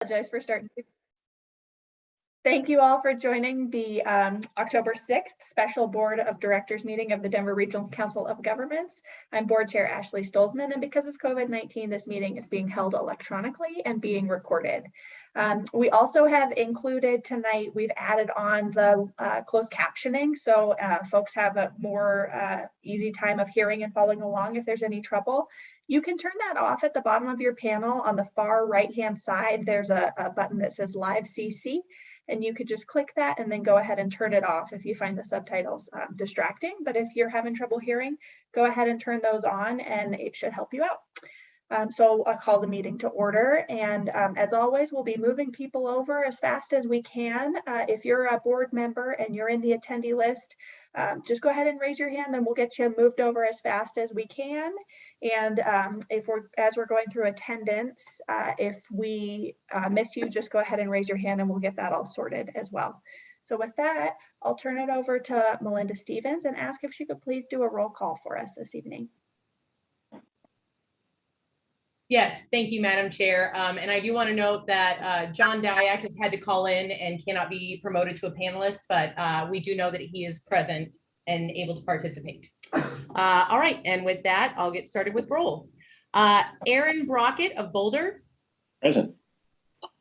apologize for starting. Thank you all for joining the um, October 6th Special Board of Directors meeting of the Denver Regional Council of Governments. I'm Board Chair Ashley Stolzman, and because of COVID-19, this meeting is being held electronically and being recorded. Um, we also have included tonight, we've added on the uh, closed captioning, so uh, folks have a more uh, easy time of hearing and following along if there's any trouble. You can turn that off at the bottom of your panel on the far right-hand side. There's a, a button that says Live CC and you could just click that and then go ahead and turn it off if you find the subtitles um, distracting. But if you're having trouble hearing, go ahead and turn those on and it should help you out. Um, so I'll call the meeting to order. And um, as always, we'll be moving people over as fast as we can. Uh, if you're a board member and you're in the attendee list, um, just go ahead and raise your hand and we'll get you moved over as fast as we can. And um, if we're, as we're going through attendance, uh, if we uh, miss you, just go ahead and raise your hand and we'll get that all sorted as well. So with that, I'll turn it over to Melinda Stevens and ask if she could please do a roll call for us this evening. Yes, thank you, Madam Chair. Um, and I do want to note that uh, John Diak has had to call in and cannot be promoted to a panelist, but uh, we do know that he is present and able to participate. Uh, all right, and with that, I'll get started with roll. Uh, Aaron Brockett of Boulder, Present.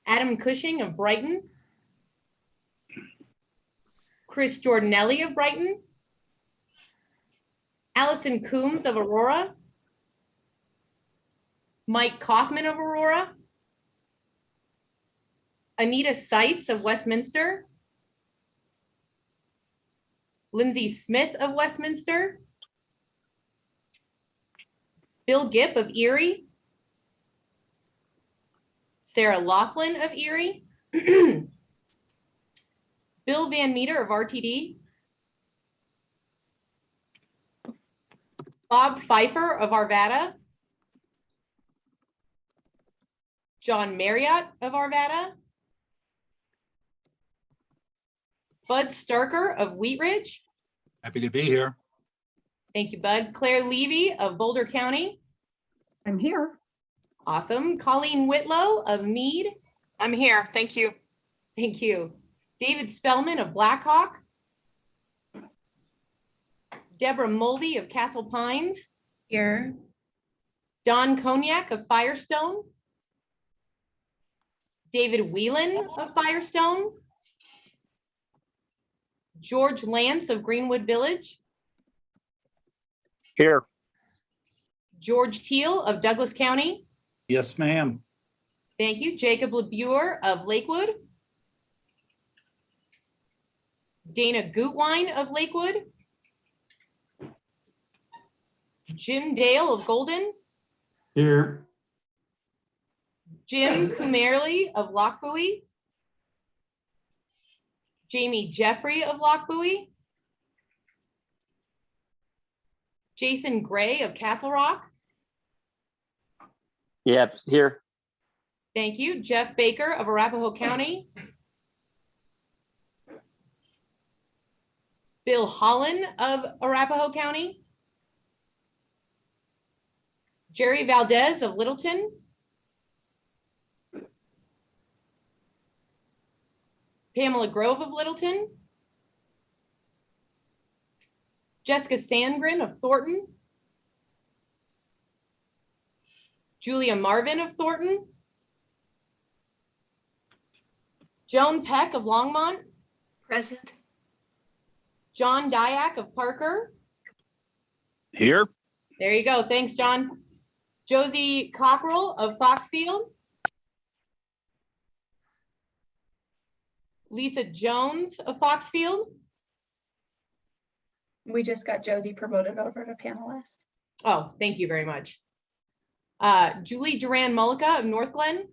Adam Cushing of Brighton, Chris Jordanelli of Brighton, Allison Coombs of Aurora, Mike Kaufman of Aurora, Anita Seitz of Westminster, Lindsay Smith of Westminster, Bill Gipp of Erie, Sarah Laughlin of Erie, Bill Van Meter of RTD, Bob Fifer of Arvada, John Marriott of Arvada, Bud Starker of Wheat Ridge. Happy to be here. Thank you, Bud. Claire Levy of Boulder County. I'm here. Awesome. Colleen Whitlow of Mead. I'm here. Thank you. Thank you. David Spellman of Black Hawk. Deborah Mulvey of Castle Pines. Here. Don Cognac of Firestone. David Whelan of Firestone. George Lantz of Greenwood Village. Here. George Teal of Douglas County. Yes, ma'am. Thank you. Jacob LaBure of Lakewood. Dana Gutwine of Lakewood. Jim Dale of Golden. Here. Jim Kumerly of Lochbuie. Jamie Jeffrey of Lochbuie. Jason Gray of Castle Rock. Yeah, here. Thank you. Jeff Baker of Arapahoe County. Bill Holland of Arapahoe County. Jerry Valdez of Littleton. Pamela Grove of Littleton. Jessica Sandgren of Thornton. Julia Marvin of Thornton. Joan Peck of Longmont, Present. John Diak of Parker. Here. There you go. Thanks, John. Josie Cockrell of Foxfield. Lisa Jones of Foxfield. We just got Josie promoted over to panelist. Oh, thank you very much. Uh, Julie Duran Mullica of Northglenn.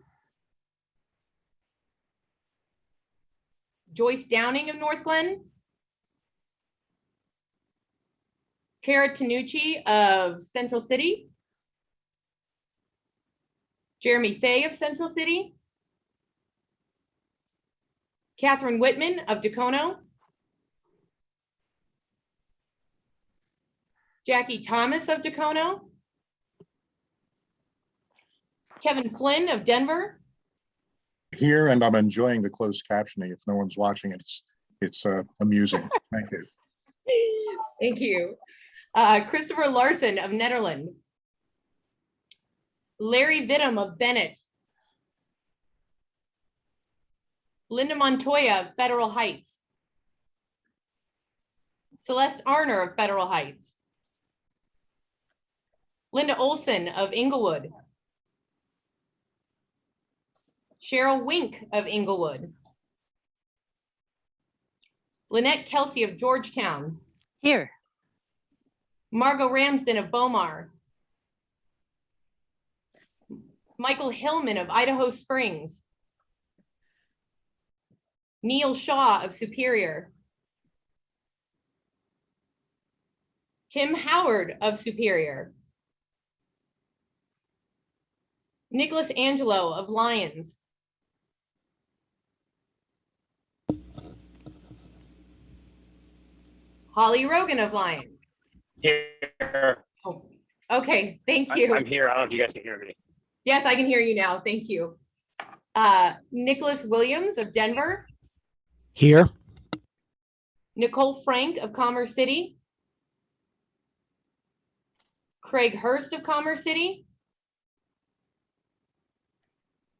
Joyce Downing of Northglenn. Kara Tanucci of Central City. Jeremy Fay of Central City. Catherine Whitman of Dacono. Jackie Thomas of Dacono. Kevin Flynn of Denver. here and I'm enjoying the closed captioning. If no one's watching, it's, it's uh, amusing. Thank you. Thank you. Uh, Christopher Larson of Nederland. Larry Vidham of Bennett. Linda Montoya of Federal Heights. Celeste Arner of Federal Heights. Linda Olson of Englewood. Cheryl Wink of Englewood. Lynette Kelsey of Georgetown. Here. Margot Ramsden of Bow Mar. Michael Hillman of Idaho Springs. Neil Shaw of Superior. Tim Howard of Superior. Nicholas Angelo of Lyons. Holly Rogan of Lyons. Here, Oh, Okay, thank you. I'm here. I don't know if you guys can hear me. Yes, I can hear you now. Thank you. Uh, Nicholas Williams of Denver, Here. Nicole Frank of Commerce City, Craig Hurst of Commerce City,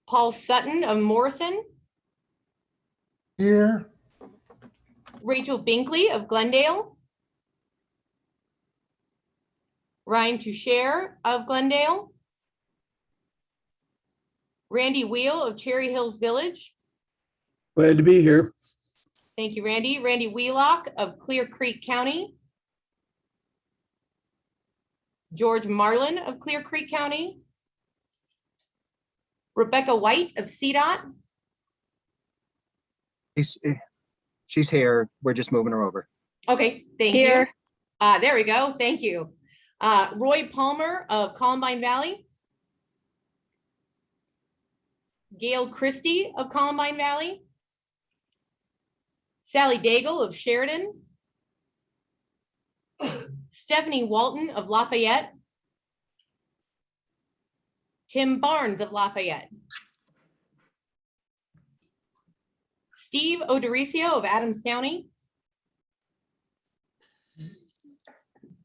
Paul Sutton of Morrison, Here. Rachel Binkley of Glendale, Ryan Toucher of Glendale, Randy Wheel of Cherry Hills Village, Glad to be here. Thank you, Randy. Randy Wheelock of Clear Creek County. George Marlin of Clear Creek County. Rebecca White of CDOT. She's, she's here. We're just moving her over. Okay, thank you. Here. Uh, there we go. Thank you. Uh, Roy Palmer of Columbine Valley. Gail Christie of Columbine Valley. Sally Daigle of Sheridan. Stephanie Walton of Lafayette. Tim Barnes of Lafayette. Steve O'Dorisio of Adams County.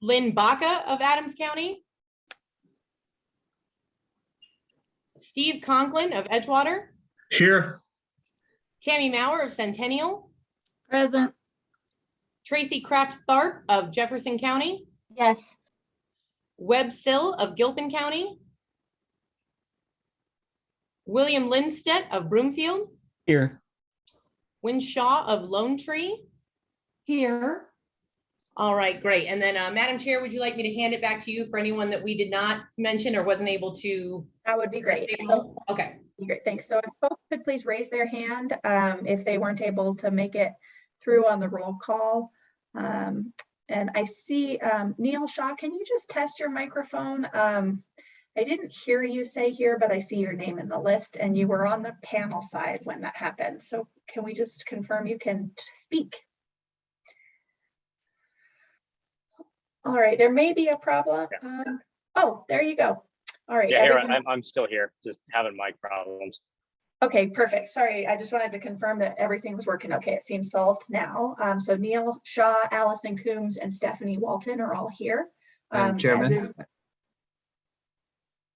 Lynn Baca of Adams County. Steve Conklin of Edgewater, Here. Tammy Maurer of Centennial, Present. Tracy Kraft Tharp of Jefferson County, Yes. Webb Sill of Gilpin County, William Lindstedt of Broomfield, Here. Wynne Shaw of Lone Tree. Here. All right, great. And then, uh, Madam Chair, would you like me to hand it back to you for anyone that we did not mention or wasn't able to? That would be great. Okay, Great, thanks. So if folks could please raise their hand um, if they weren't able to make it through on the roll call. Um, And I see um, Neil Shaw, can you just test your microphone? Um, I didn't hear you say here, but I see your name in the list and you were on the panel side when that happened. So can we just confirm you can speak? All right, there may be a problem. Um, Oh, there you go. All right. Yeah, everything's- I'm, I'm still here, just having mic problems. Okay, perfect. Sorry, I just wanted to confirm that everything was working okay. It seems solved now. Um, so Neil Shaw, Allison Coombs, and Stephanie Walton are all here. Um, Chairman? is-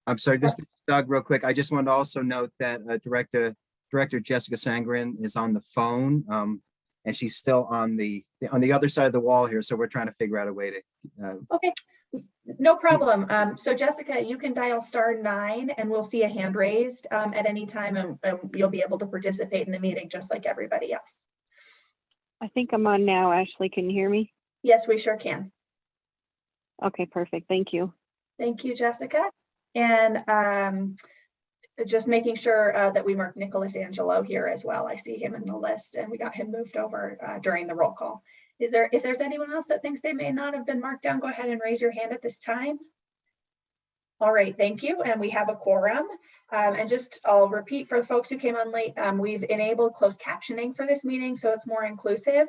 I'm sorry, this is Doug, real quick. I just wanted to also note that uh, Director, Director Jessica Sandgren is on the phone. um, And she's still on the, on the other side of the wall here, so we're trying to figure out a way to, uh, Okay, no problem. Um, so Jessica, you can dial star nine and we'll see a hand raised um, at any time and and you'll be able to participate in the meeting just like everybody else. I think I'm on now. Ashley, can you hear me? Yes, we sure can. Okay, perfect. Thank you. Thank you, Jessica. And um, just making sure uh, that we mark Nicholas Angelo here as well. I see him in the list and we got him moved over uh, during the roll call. Is there, if there's anyone else that thinks they may not have been marked down, go ahead and raise your hand at this time. All right, thank you. And we have a quorum. Um, and just, I'll repeat for the folks who came on late, um, we've enabled closed captioning for this meeting, so it's more inclusive.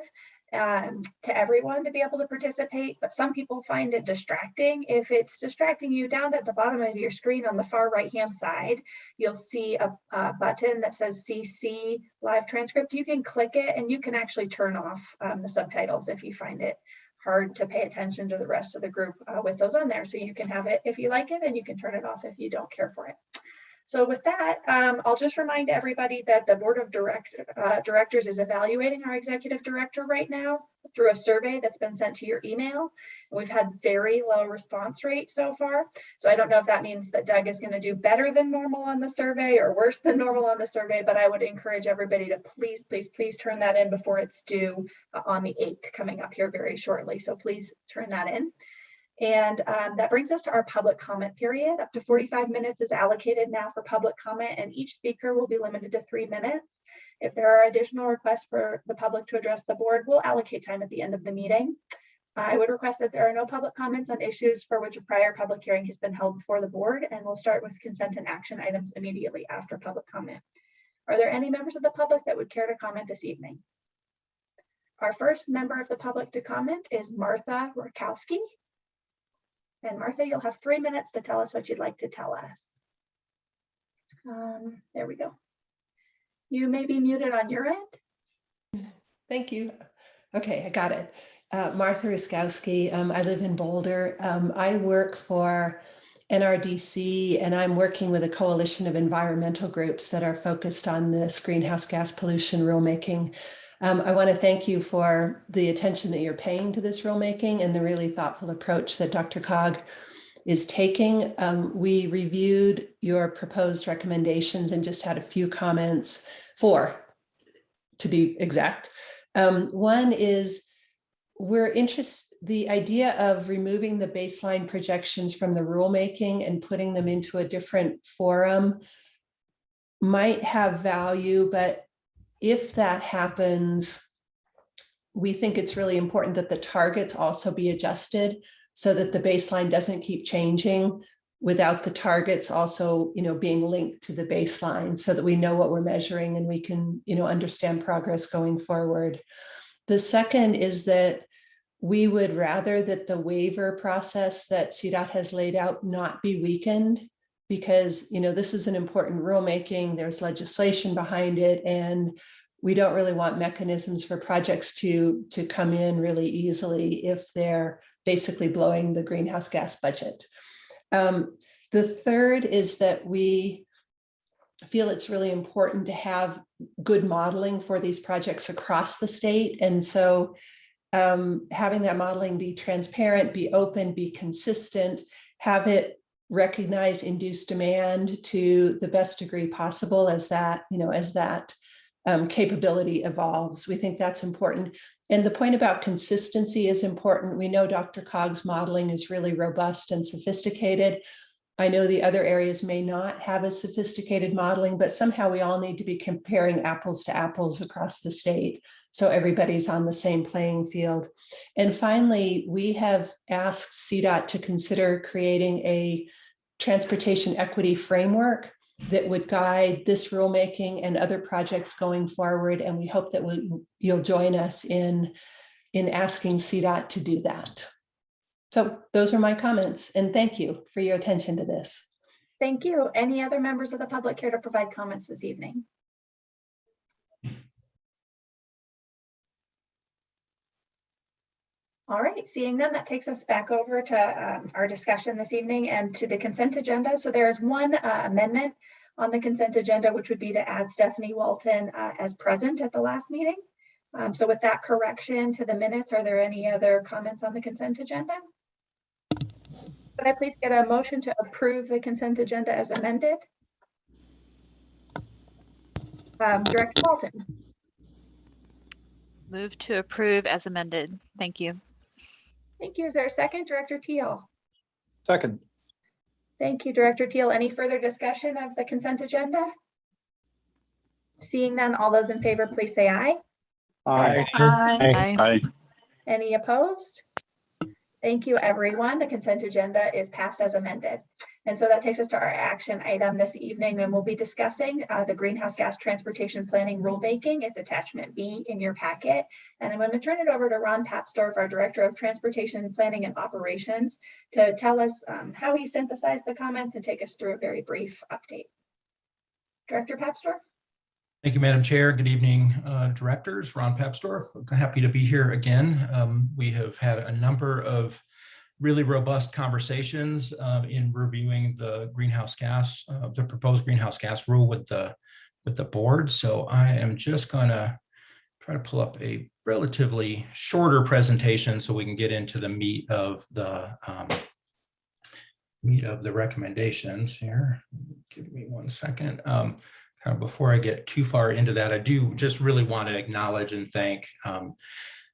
Um, to everyone to be able to participate, but some people find it distracting. If it's distracting you down at the bottom of your screen on the far right-hand side, you'll see a, a button that says CC live transcript. You can click it and you can actually turn off um, the subtitles if you find it hard to pay attention to the rest of the group uh, with those on there. So you can have it if you like it and you can turn it off if you don't care for it. So with that, um, I'll just remind everybody that the Board of Direct, uh, Directors is evaluating our Executive Director right now through a survey that's been sent to your email. We've had very low response rate so far. So I don't know if that means that Doug is going to do better than normal on the survey or worse than normal on the survey, but I would encourage everybody to please, please, please turn that in before it's due uh, on the 8th coming up here very shortly. So please turn that in. And um, that brings us to our public comment period. Up to 45 minutes is allocated now for public comment and each speaker will be limited to three minutes. If there are additional requests for the public to address the board, we'll allocate time at the end of the meeting. I would request that there are no public comments on issues for which a prior public hearing has been held before the board, and we'll start with consent and action items immediately after public comment. Are there any members of the public that would care to comment this evening? Our first member of the public to comment is Martha Rakowski. And Martha, you'll have three minutes to tell us what you'd like to tell us. Um, there we go. You may be muted on your end. Thank you. Okay, I got it. Uh, Martha Roskowski. Um, I live in Boulder. Um, I work for NRDC and I'm working with a coalition of environmental groups that are focused on this greenhouse gas pollution rulemaking. Um, I want to thank you for the attention that you're paying to this rulemaking and the really thoughtful approach that DRCOG is taking. Um, we reviewed your proposed recommendations and just had a few comments, four to be exact. Um, one is we're interested, the idea of removing the baseline projections from the rulemaking and putting them into a different forum might have value, but if that happens, we think it's really important that the targets also be adjusted so that the baseline doesn't keep changing without the targets also, you know, being linked to the baseline so that we know what we're measuring and we can, you know, understand progress going forward. The second is that we would rather that the waiver process that CDOT has laid out not be weakened because, you know, this is an important rulemaking, there's legislation behind it, and we don't really want mechanisms for projects to, to come in really easily if they're basically blowing the greenhouse gas budget. Um, the third is that we feel it's really important to have good modeling for these projects across the state. And so um, having that modeling be transparent, be open, be consistent, have it recognize induced demand to the best degree possible as that, you know, as that um, capability evolves. We think that's important. And the point about consistency is important. We know DRCOG's modeling is really robust and sophisticated. I know the other areas may not have as sophisticated modeling, but somehow we all need to be comparing apples to apples across the state. So everybody's on the same playing field. And finally, we have asked CDOT to consider creating a transportation equity framework that would guide this rulemaking and other projects going forward. And we hope that we, you'll join us in, in asking CDOT to do that. So those are my comments and thank you for your attention to this. Thank you. Any other members of the public care to provide comments this evening? All right, seeing none, that takes us back over to um, our discussion this evening and to the consent agenda. So there is one uh, amendment on the consent agenda, which would be to add Stephanie Walton uh, as present at the last meeting. Um, So with that correction to the minutes, are there any other comments on the consent agenda? Could I please get a motion to approve the consent agenda as amended? Um, Director Walton, Move to approve as amended. Thank you. Thank you. Is there a second? Director Teal? Second. Thank you, Director Teal. Any further discussion of the consent agenda? Seeing none, all those in favor, please say aye. Aye. Aye. Aye. Any opposed? Thank you, everyone. The consent agenda is passed as amended. And so that takes us to our action item this evening, and we'll be discussing uh, the greenhouse gas transportation planning rulemaking. It's attachment B in your packet. And I'm going to turn it over to Ron Papsdorf, our Director of Transportation Planning and Operations, to tell us um, how he synthesized the comments and take us through a very brief update. Director Papsdorf? Thank you, Madam Chair. Good evening, uh, directors. Ron Papsdorf. Happy to be here again. Um, We have had a number of really robust conversations uh, in reviewing the greenhouse gas, uh, the proposed greenhouse gas rule with the with the board. So I am just going to try to pull up a relatively shorter presentation so we can get into the meat of the um, meat of the recommendations here. Give me one second. Um, kind of before I get too far into that, I do just really want to acknowledge and thank um,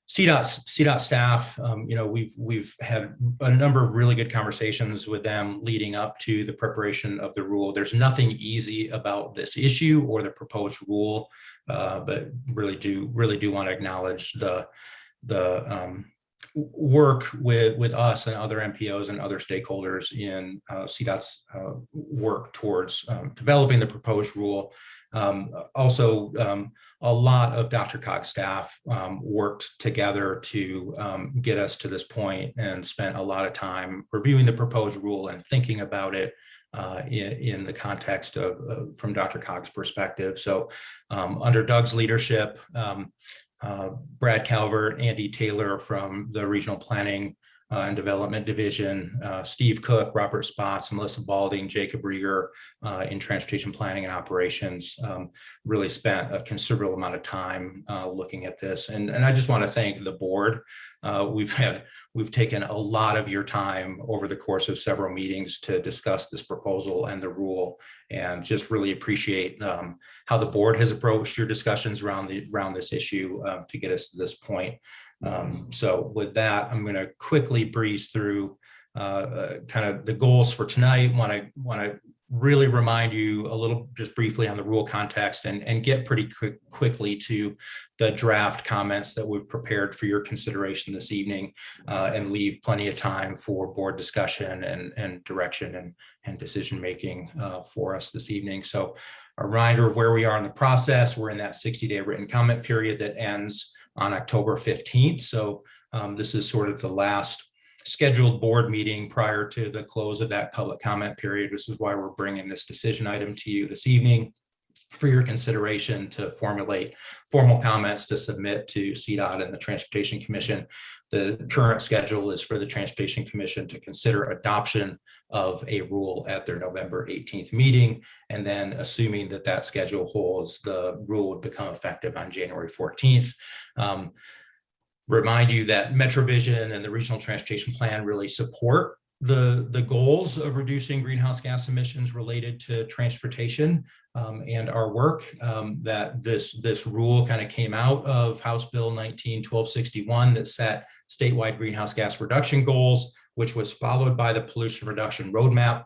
CDOT, CDOT staff. Um, you know, we've we've had a number of really good conversations with them leading up to the preparation of the rule. There's nothing easy about this issue or the proposed rule, uh, but really do really do want to acknowledge the the um, work with with us and other MPOs and other stakeholders in uh, CDOT's uh, work towards um, developing the proposed rule. Um, also, um, a lot of DRCOG's staff um, worked together to um, get us to this point and spent a lot of time reviewing the proposed rule and thinking about it uh, in, in the context of, of from DRCOG's perspective. So um, under Doug's leadership, um, uh, Brad Calvert, Andy Taylor from the Regional Planning uh, and Development Division, uh, Steve Cook, Robert Spotts, Melissa Balding, Jacob Riger uh, in Transportation Planning and Operations um, really spent a considerable amount of time uh, looking at this. And, and I just want to thank the board. Uh, we've had we've taken a lot of your time over the course of several meetings to discuss this proposal and the rule, and just really appreciate um, how the board has approached your discussions around the around this issue uh, to get us to this point. Um, so with that, I'm going to quickly breeze through uh, uh, kind of the goals for tonight. Want to want to really remind you a little just briefly on the rule context and, and get pretty quick, quickly to the draft comments that we've prepared for your consideration this evening uh, and leave plenty of time for board discussion and, and direction and, and decision making uh, for us this evening. So a reminder of where we are in the process. We're in that 60 day written comment period that ends on October 15th. So um, this is sort of the last scheduled board meeting prior to the close of that public comment period. This is why we're bringing this decision item to you this evening for your consideration to formulate formal comments to submit to CDOT and the Transportation Commission. The current schedule is for the Transportation Commission to consider adoption of a rule at their November 18th meeting. And then assuming that that schedule holds, the rule would become effective on January 14th. Um, remind you that MetroVision and the Regional Transportation Plan really support the, the goals of reducing greenhouse gas emissions related to transportation um, and our work. Um, that this, this rule kind of came out of House Bill 19 1261 that set statewide greenhouse gas reduction goals, which was followed by the pollution reduction roadmap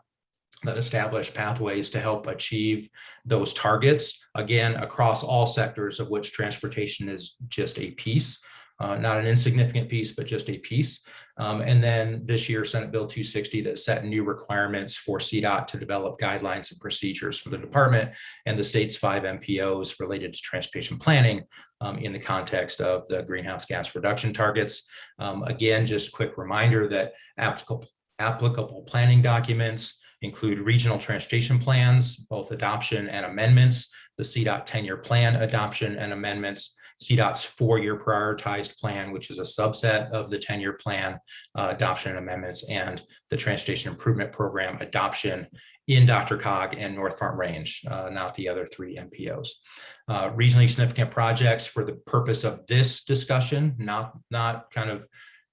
that established pathways to help achieve those targets, again, across all sectors of which transportation is just a piece uh, not an insignificant piece, but just a piece. Um, and then this year, Senate Bill 260 that set new requirements for CDOT to develop guidelines and procedures for the department and the state's five MPOs related to transportation planning um, in the context of the greenhouse gas reduction targets. Um, again, just quick reminder that applicable, applicable planning documents include regional transportation plans, both adoption and amendments, the CDOT 10-year plan adoption and amendments, CDOT's four-year prioritized plan, which is a subset of the 10-year plan uh, adoption and amendments, and the Transportation Improvement Program adoption in DRCOG and North Front Range, uh, not the other three MPOs. Uh, regionally significant projects for the purpose of this discussion, not, not kind of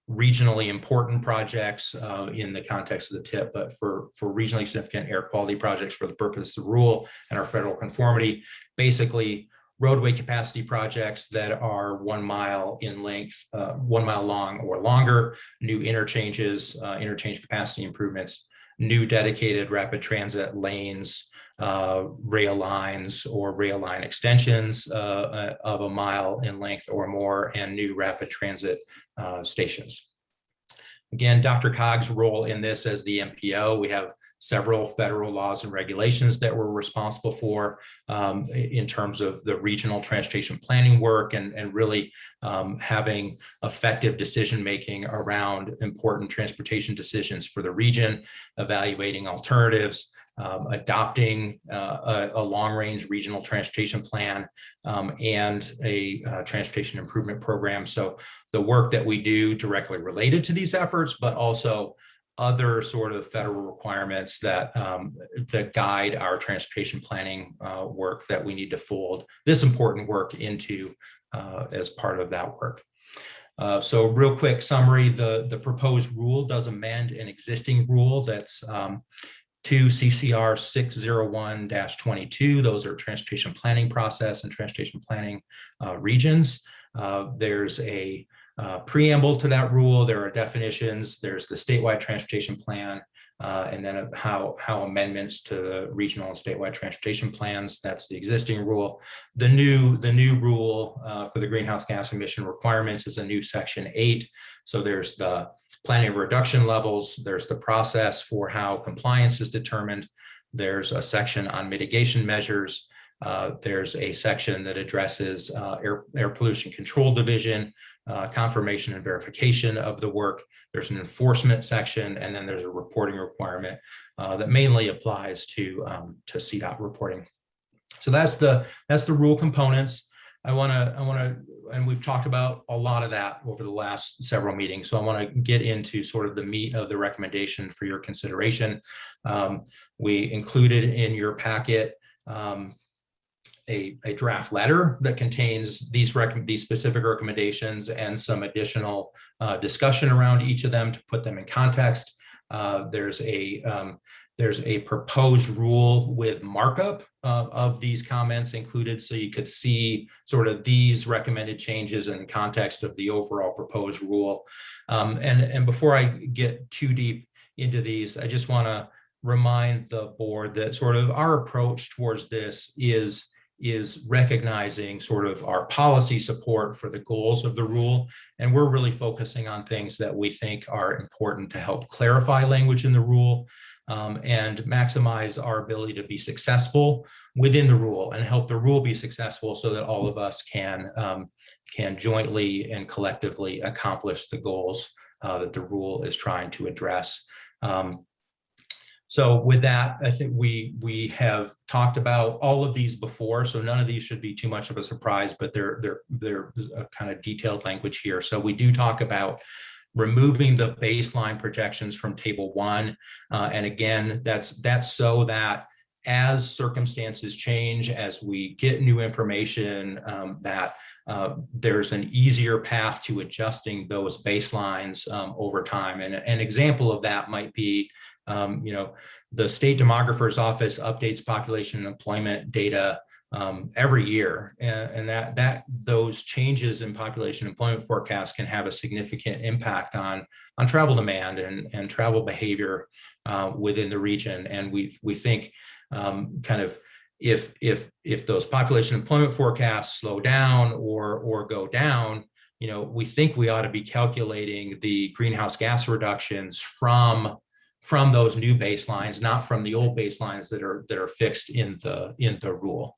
regionally important projects uh, in the context of the tip, but for, for regionally significant air quality projects for the purpose of the rule and our federal conformity, basically roadway capacity projects that are one mile in length, uh, one mile long or longer, new interchanges, uh, interchange capacity improvements, new dedicated rapid transit lanes, uh, rail lines or rail line extensions uh, uh, of a mile in length or more, and new rapid transit uh, stations. Again, DRCOG's role in this as the MPO, we have several federal laws and regulations that we're responsible for um, in terms of the regional transportation planning work and, and really um, having effective decision-making around important transportation decisions for the region, evaluating alternatives, um, adopting uh, a, a long-range regional transportation plan um, and a uh, transportation improvement program. So the work that we do directly related to these efforts, but also other sort of federal requirements that um, that guide our transportation planning uh, work that we need to fold this important work into uh, as part of that work. Uh, so real quick summary, the, the proposed rule does amend an existing rule that's um, to CCR 601-22. Those are transportation planning process and transportation planning uh, regions. Uh, there's a uh, preamble to that rule. There are definitions. There's the statewide transportation plan, uh, and then how, how amendments to the regional and statewide transportation plans. That's the existing rule. The new, the new rule uh, for the greenhouse gas emission requirements is a new section eight. So there's the planning reduction levels. There's the process for how compliance is determined. There's a section on mitigation measures. Uh, there's a section that addresses uh, air, air pollution control division, uh, confirmation and verification of the work. There's an enforcement section, and then there's a reporting requirement uh, that mainly applies to um, to CDOT reporting. So that's the that's the rule components. I want to I want to and we've talked about a lot of that over the last several meetings. So I want to get into sort of the meat of the recommendation for your consideration. Um, we included in your packet um, a, a draft letter that contains these these specific recommendations and some additional uh, discussion around each of them to put them in context. Uh, there's a um, there's a proposed rule with markup uh, of these comments included, so you could see sort of these recommended changes in context of the overall proposed rule. Um, and and before I get too deep into these, I just want to remind the board that sort of our approach towards this is is recognizing sort of our policy support for the goals of the rule. And we're really focusing on things that we think are important to help clarify language in the rule um, and maximize our ability to be successful within the rule and help the rule be successful so that all of us can, um, can jointly and collectively accomplish the goals uh, that the rule is trying to address. Um, so with that, I think we we have talked about all of these before, so none of these should be too much of a surprise, but they're they're they're kind of detailed language here. So we do talk about removing the baseline projections from table one. Uh, and again, that's that's so that as circumstances change, as we get new information, um, that uh, there's an easier path to adjusting those baselines um, over time. And an example of that might be um, you know, the state demographer's office updates population and employment data um, every year, and, and, that that those changes in population employment forecasts can have a significant impact on on travel demand and and travel behavior uh, within the region. And we we think um, kind of if if if those population employment forecasts slow down or or go down, you know, we think we ought to be calculating the greenhouse gas reductions from from those new baselines, not from the old baselines that are that are fixed in the in the rule.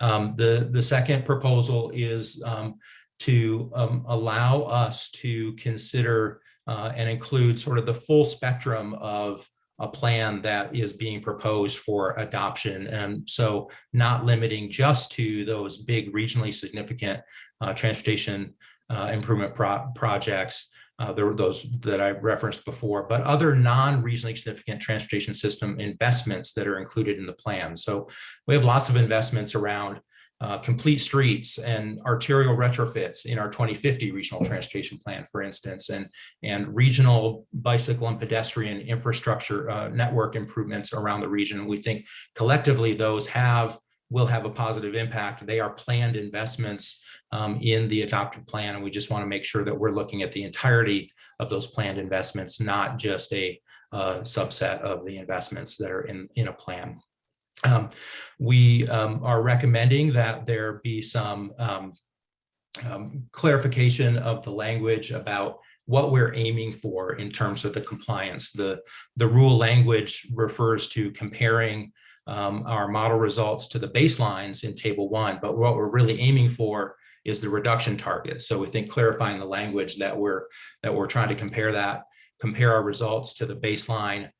Um, the the second proposal is um, to um, allow us to consider uh, and include sort of the full spectrum of a plan that is being proposed for adoption. And so not limiting just to those big regionally significant uh, transportation uh, improvement pro projects, uh, there were those that I referenced before, but other non-regionally significant transportation system investments that are included in the plan. So we have lots of investments around uh, complete streets and arterial retrofits in our 2050 regional transportation plan, for instance, and, and regional bicycle and pedestrian infrastructure uh, network improvements around the region. We think collectively those have will have a positive impact. They are planned investments um, in the adopted plan. And we just want to make sure that we're looking at the entirety of those planned investments, not just a uh, subset of the investments that are in, in a plan. Um, we um, are recommending that there be some um, um, clarification of the language about what we're aiming for in terms of the compliance. The, the rule language refers to comparing um, our model results to the baselines in table one, but what we're really aiming for is the reduction target. So we think clarifying the language that we're, that we're trying to compare that, compare our results to the baseline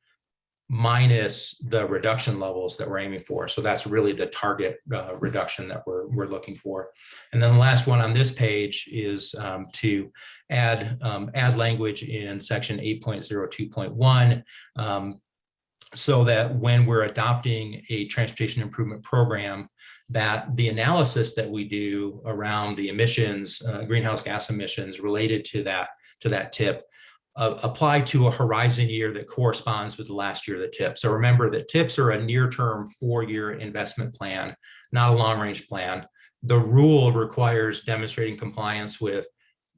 minus the reduction levels that we're aiming for. So that's really the target uh, reduction that we're, we're looking for. And then the last one on this page is um, to add, um, add language in section 8.02.1 um, so that when we're adopting a transportation improvement program, that the analysis that we do around the emissions, uh, greenhouse gas emissions related to that, to that tip uh, apply to a horizon year that corresponds with the last year of the tip. So remember that tips are a near-term four-year investment plan, not a long-range plan. The rule requires demonstrating compliance with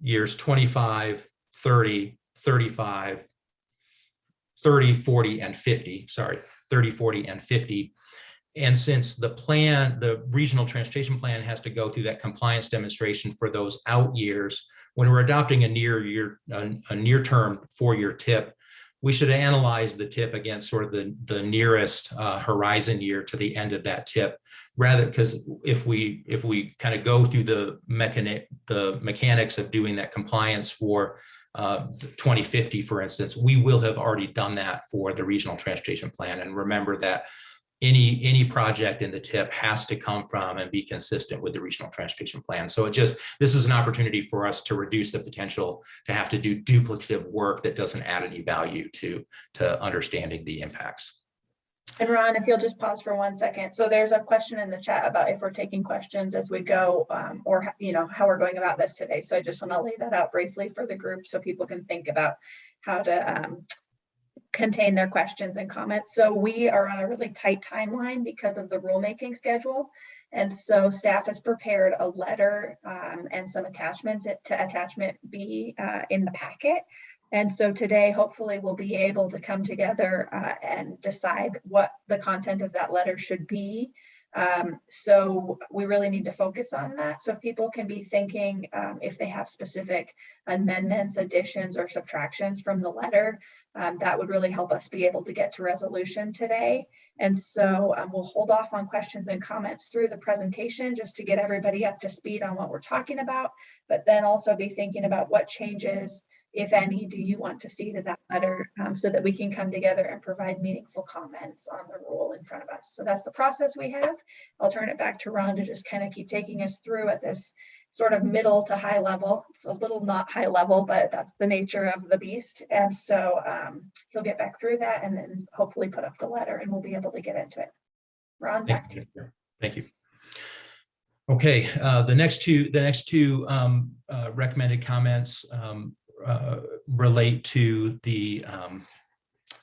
years 25, 30, 35, 30, 40, and 50, sorry, 30, 40, and 50. And since the plan, the regional transportation plan has to go through that compliance demonstration for those out years, when we're adopting a near year, a, a near term four year tip, we should analyze the tip against sort of the, the nearest uh, horizon year to the end of that tip. Rather because if we if we kind of go through the mechanic the mechanics of doing that compliance for uh, 2050 for instance we will have already done that for the regional transportation plan. And remember that any any project in the tip has to come from and be consistent with the regional transportation plan. So it just this is an opportunity for us to reduce the potential to have to do duplicative work that doesn't add any value to to understanding the impacts. And Ron, if you'll just pause for one second. So there's a question in the chat about if we're taking questions as we go um, or, you know, how we're going about this today. So I just want to lay that out briefly for the group so people can think about how to um, contain their questions and comments. So we are on a really tight timeline because of the rulemaking schedule. And so staff has prepared a letter um, and some attachments to attachment B uh, in the packet. And so today, hopefully we'll be able to come together uh, and decide what the content of that letter should be. Um, so we really need to focus on that. So if people can be thinking um, if they have specific amendments, additions, or subtractions from the letter, um, that would really help us be able to get to resolution today. And so um, we'll hold off on questions and comments through the presentation just to get everybody up to speed on what we're talking about, but then also be thinking about what changes, if any, do you want to see to that letter um, so that we can come together and provide meaningful comments on the rule in front of us. So that's the process we have. I'll turn it back to Ron to just kind of keep taking us through at this sort of middle to high level. It's a little not high level, but that's the nature of the beast. And so um, he'll get back through that and then hopefully put up the letter and we'll be able to get into it. Ron, to you. Thank you. Okay, uh, the next two, the next two um, uh, recommended comments um, uh, relate to the um,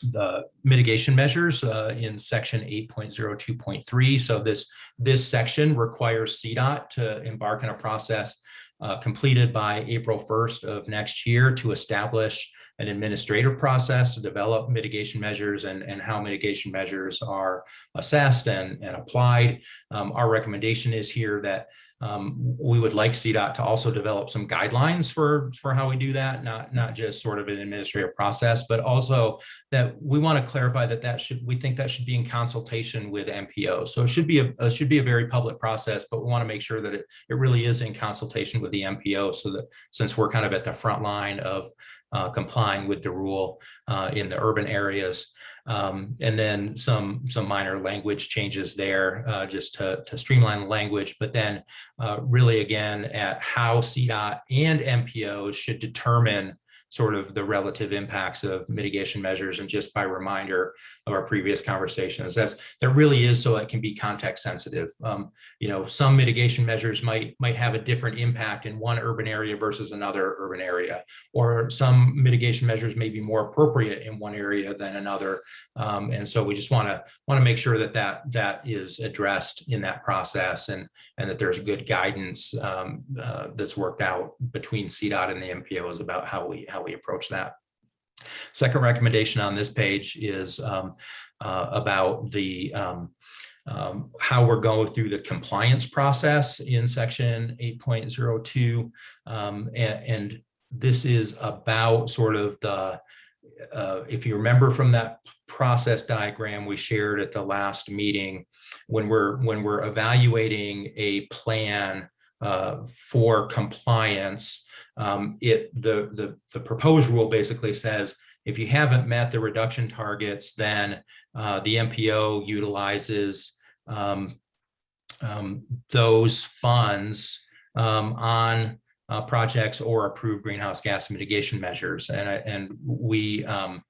the mitigation measures uh, in section 8.02.3. So this, this section requires CDOT to embark on a process uh, completed by April 1st of next year to establish an administrative process to develop mitigation measures and, and how mitigation measures are assessed and, and applied. Um, our recommendation is here that um, we would like CDOT to also develop some guidelines for, for how we do that, not, not just sort of an administrative process, but also that we want to clarify that that should, we think that should be in consultation with MPO. So it should be a, it should be a very public process, but we want to make sure that it, it really is in consultation with the MPO so that since we're kind of at the front line of uh, complying with the rule uh, in the urban areas. Um, and then some some minor language changes there uh, just to, to streamline the language, but then uh, really again at how CDOT and MPOs should determine sort of the relative impacts of mitigation measures. And just by reminder of our previous conversations, that's that really is so it can be context sensitive. Um, you know, some mitigation measures might might have a different impact in one urban area versus another urban area, or some mitigation measures may be more appropriate in one area than another. Um, and so we just want to want to make sure that that that is addressed in that process and and that there's good guidance um, uh, that's worked out between CDOT and the MPOs about how we how we approach that. Second recommendation on this page is um, uh, about the um, um, how we're going through the compliance process in section 8.02 um, and, and this is about sort of the, uh, if you remember from that process diagram we shared at the last meeting, when we're, when we're evaluating a plan uh, for compliance, um, it, the, the, the proposed rule basically says, if you haven't met the reduction targets, then uh, the MPO utilizes um, um, those funds um, on uh, projects or approved greenhouse gas mitigation measures. And, and we, um,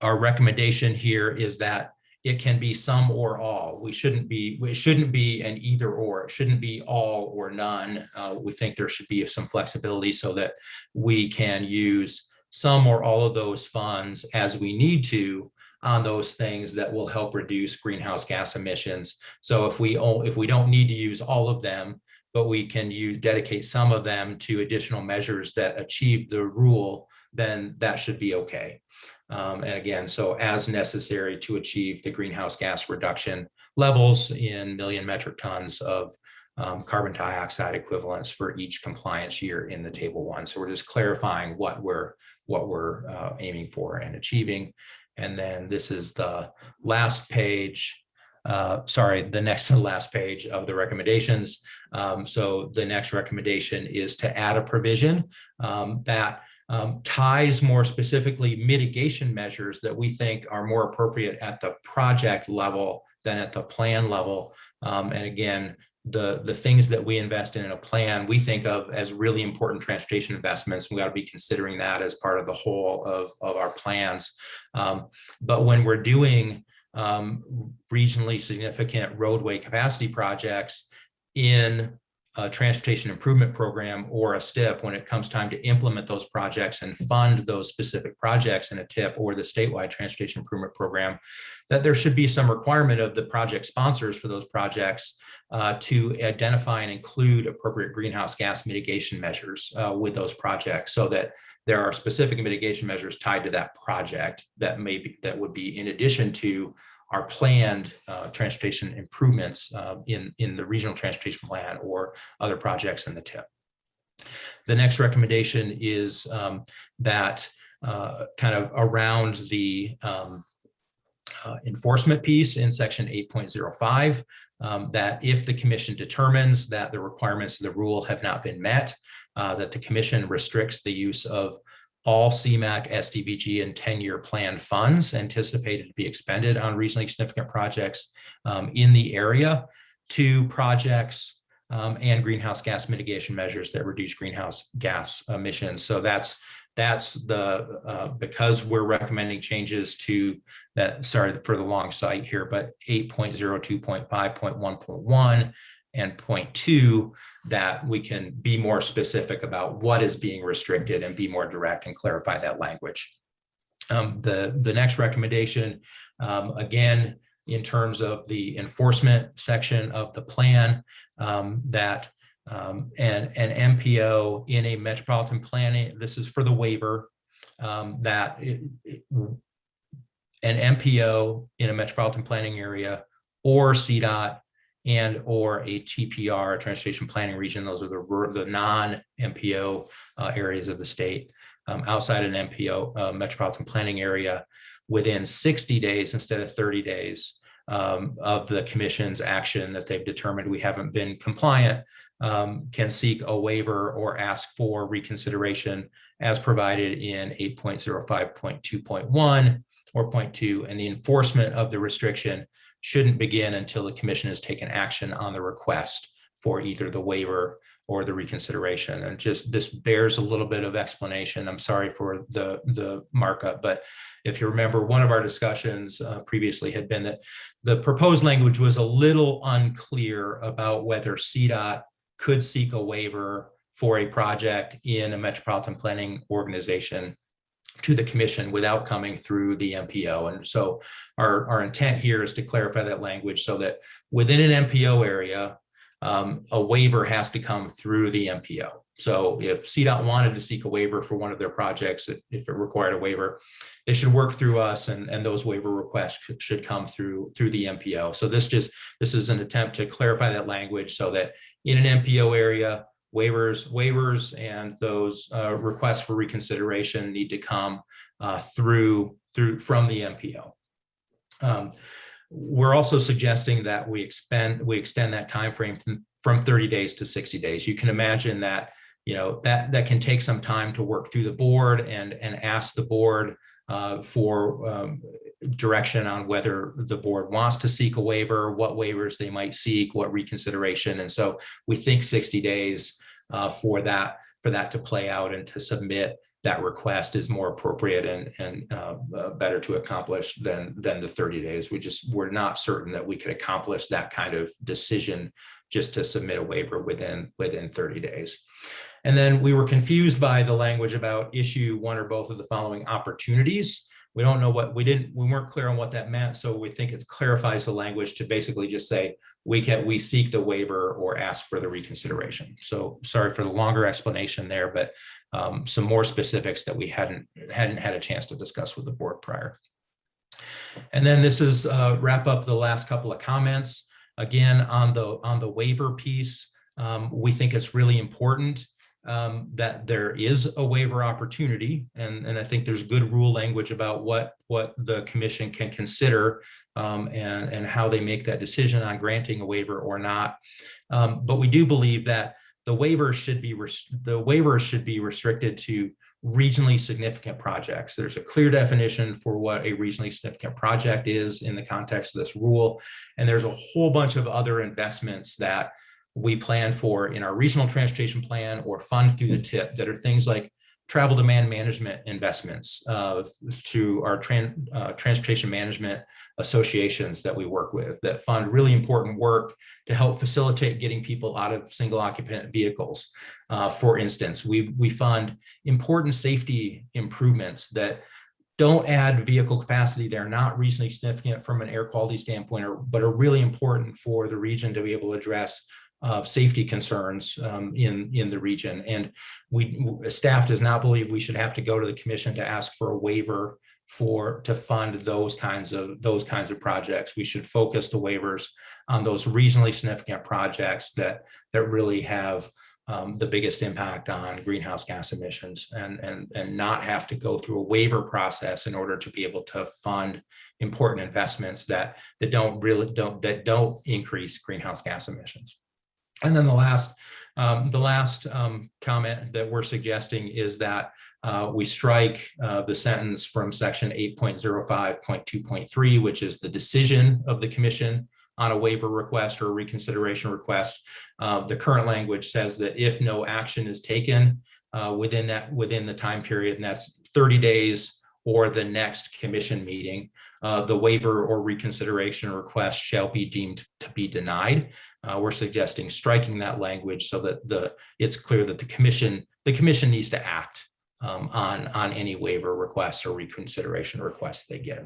our recommendation here is that it can be some or all. We shouldn't be, it shouldn't be an either or. It shouldn't be all or none. Uh, we think there should be some flexibility so that we can use some or all of those funds as we need to on those things that will help reduce greenhouse gas emissions. So if we, if we don't need to use all of them, but we can you dedicate some of them to additional measures that achieve the rule, then that should be okay. Um, and again, so as necessary to achieve the greenhouse gas reduction levels in million metric tons of um, carbon dioxide equivalents for each compliance year in the table one. So we're just clarifying what we're what we're uh, aiming for and achieving. And then this is the last page. Uh, sorry, the next to last page of the recommendations. Um, so the next recommendation is to add a provision um, that um, ties more specifically mitigation measures that we think are more appropriate at the project level than at the plan level. Um, and again, the, the things that we invest in in a plan, we think of as really important transportation investments. We got to be considering that as part of the whole of, of our plans. Um, but when we're doing um, regionally significant roadway capacity projects in a transportation improvement program or a STIP when it comes time to implement those projects and fund those specific projects in a TIP or the statewide transportation improvement program, that there should be some requirement of the project sponsors for those projects uh, to identify and include appropriate greenhouse gas mitigation measures uh, with those projects so that there are specific mitigation measures tied to that project that may be that would be in addition to our planned uh, transportation improvements uh, in, in the regional transportation plan or other projects in the tip. The next recommendation is um, that uh, kind of around the um, uh, enforcement piece in section 8.05, um, that if the commission determines that the requirements of the rule have not been met, uh, that the commission restricts the use of all CMAQ, STBG, and 10-year plan funds anticipated to be expended on regionally significant projects um, in the area to projects um, and greenhouse gas mitigation measures that reduce greenhouse gas emissions. So that's that's the uh, because we're recommending changes to that. Sorry for the long site here, but 8.02.5.1.1 and point two that we can be more specific about what is being restricted and be more direct and clarify that language. Um, the, the next recommendation, um, again, in terms of the enforcement section of the plan, um, that um, an MPO in a metropolitan planning, this is for the waiver, um, that it, it, an MPO in a metropolitan planning area or CDOT and or a TPR, transportation planning region. Those are the, the non-MPO uh, areas of the state. Um, outside an MPO uh, metropolitan planning area within 60 days instead of 30 days um, of the commission's action that they've determined we haven't been compliant um, can seek a waiver or ask for reconsideration as provided in 8.05.2.1 or 0.2 and the enforcement of the restriction shouldn't begin until the commission has taken action on the request for either the waiver or the reconsideration. And just this bears a little bit of explanation. I'm sorry for the, the markup, but if you remember, one of our discussions uh, previously had been that the proposed language was a little unclear about whether CDOT could seek a waiver for a project in a metropolitan planning organization to the commission without coming through the MPO. And so our, our intent here is to clarify that language so that within an MPO area, um, a waiver has to come through the MPO. So if CDOT wanted to seek a waiver for one of their projects, if, if it required a waiver, they should work through us and, and those waiver requests should come through through the MPO. So this just this is an attempt to clarify that language so that in an MPO area, waivers, waivers and those uh, requests for reconsideration need to come uh, through, through, from the MPO. Um, We're also suggesting that we expend, we extend that timeframe from, from 30 days to 60 days. You can imagine that, you know, that, that can take some time to work through the board and, and ask the board uh, for um, direction on whether the board wants to seek a waiver, what waivers they might seek, what reconsideration. And so we think 60 days uh, for that, for that to play out and to submit that request is more appropriate and, and uh, uh, better to accomplish than, than the 30 days. We just, we're not certain that we could accomplish that kind of decision just to submit a waiver within, within 30 days. And then we were confused by the language about issue one or both of the following opportunities. We don't know what, we didn't, we weren't clear on what that meant. So we think it clarifies the language to basically just say, we can, we seek the waiver or ask for the reconsideration. So sorry for the longer explanation there, but um, some more specifics that we hadn't, hadn't had a chance to discuss with the board prior. And then this is uh, wrap up the last couple of comments. Again, on the, on the waiver piece, um, we think it's really important um, that there is a waiver opportunity. And, and I think there's good rule language about what, what the commission can consider um, and, and how they make that decision on granting a waiver or not. Um, but we do believe that the waivers should be, the waivers should be restricted to regionally significant projects. There's a clear definition for what a regionally significant project is in the context of this rule. And there's a whole bunch of other investments that we plan for in our regional transportation plan or fund through the tip that are things like travel demand management investments uh, to our tran uh, transportation management associations that we work with that fund really important work to help facilitate getting people out of single occupant vehicles. Uh, for instance, we, we fund important safety improvements that don't add vehicle capacity. They're not reasonably significant from an air quality standpoint, or, but are really important for the region to be able to address uh, safety concerns um, in, in the region. And we, staff does not believe we should have to go to the commission to ask for a waiver for, to fund those kinds of, those kinds of projects. We should focus the waivers on those regionally significant projects that, that really have um, the biggest impact on greenhouse gas emissions and, and, and not have to go through a waiver process in order to be able to fund important investments that, that don't really don't, that don't increase greenhouse gas emissions. And then the last, um, the last um, comment that we're suggesting is that uh, we strike uh, the sentence from section 8.05.2.3, which is the decision of the commission on a waiver request or a reconsideration request. Uh, the current language says that if no action is taken uh, within that within the time period, and that's 30 days or the next commission meeting, uh, the waiver or reconsideration request shall be deemed to be denied. Uh, we're suggesting striking that language so that the it's clear that the commission the commission needs to act um, on on any waiver requests or reconsideration requests they get.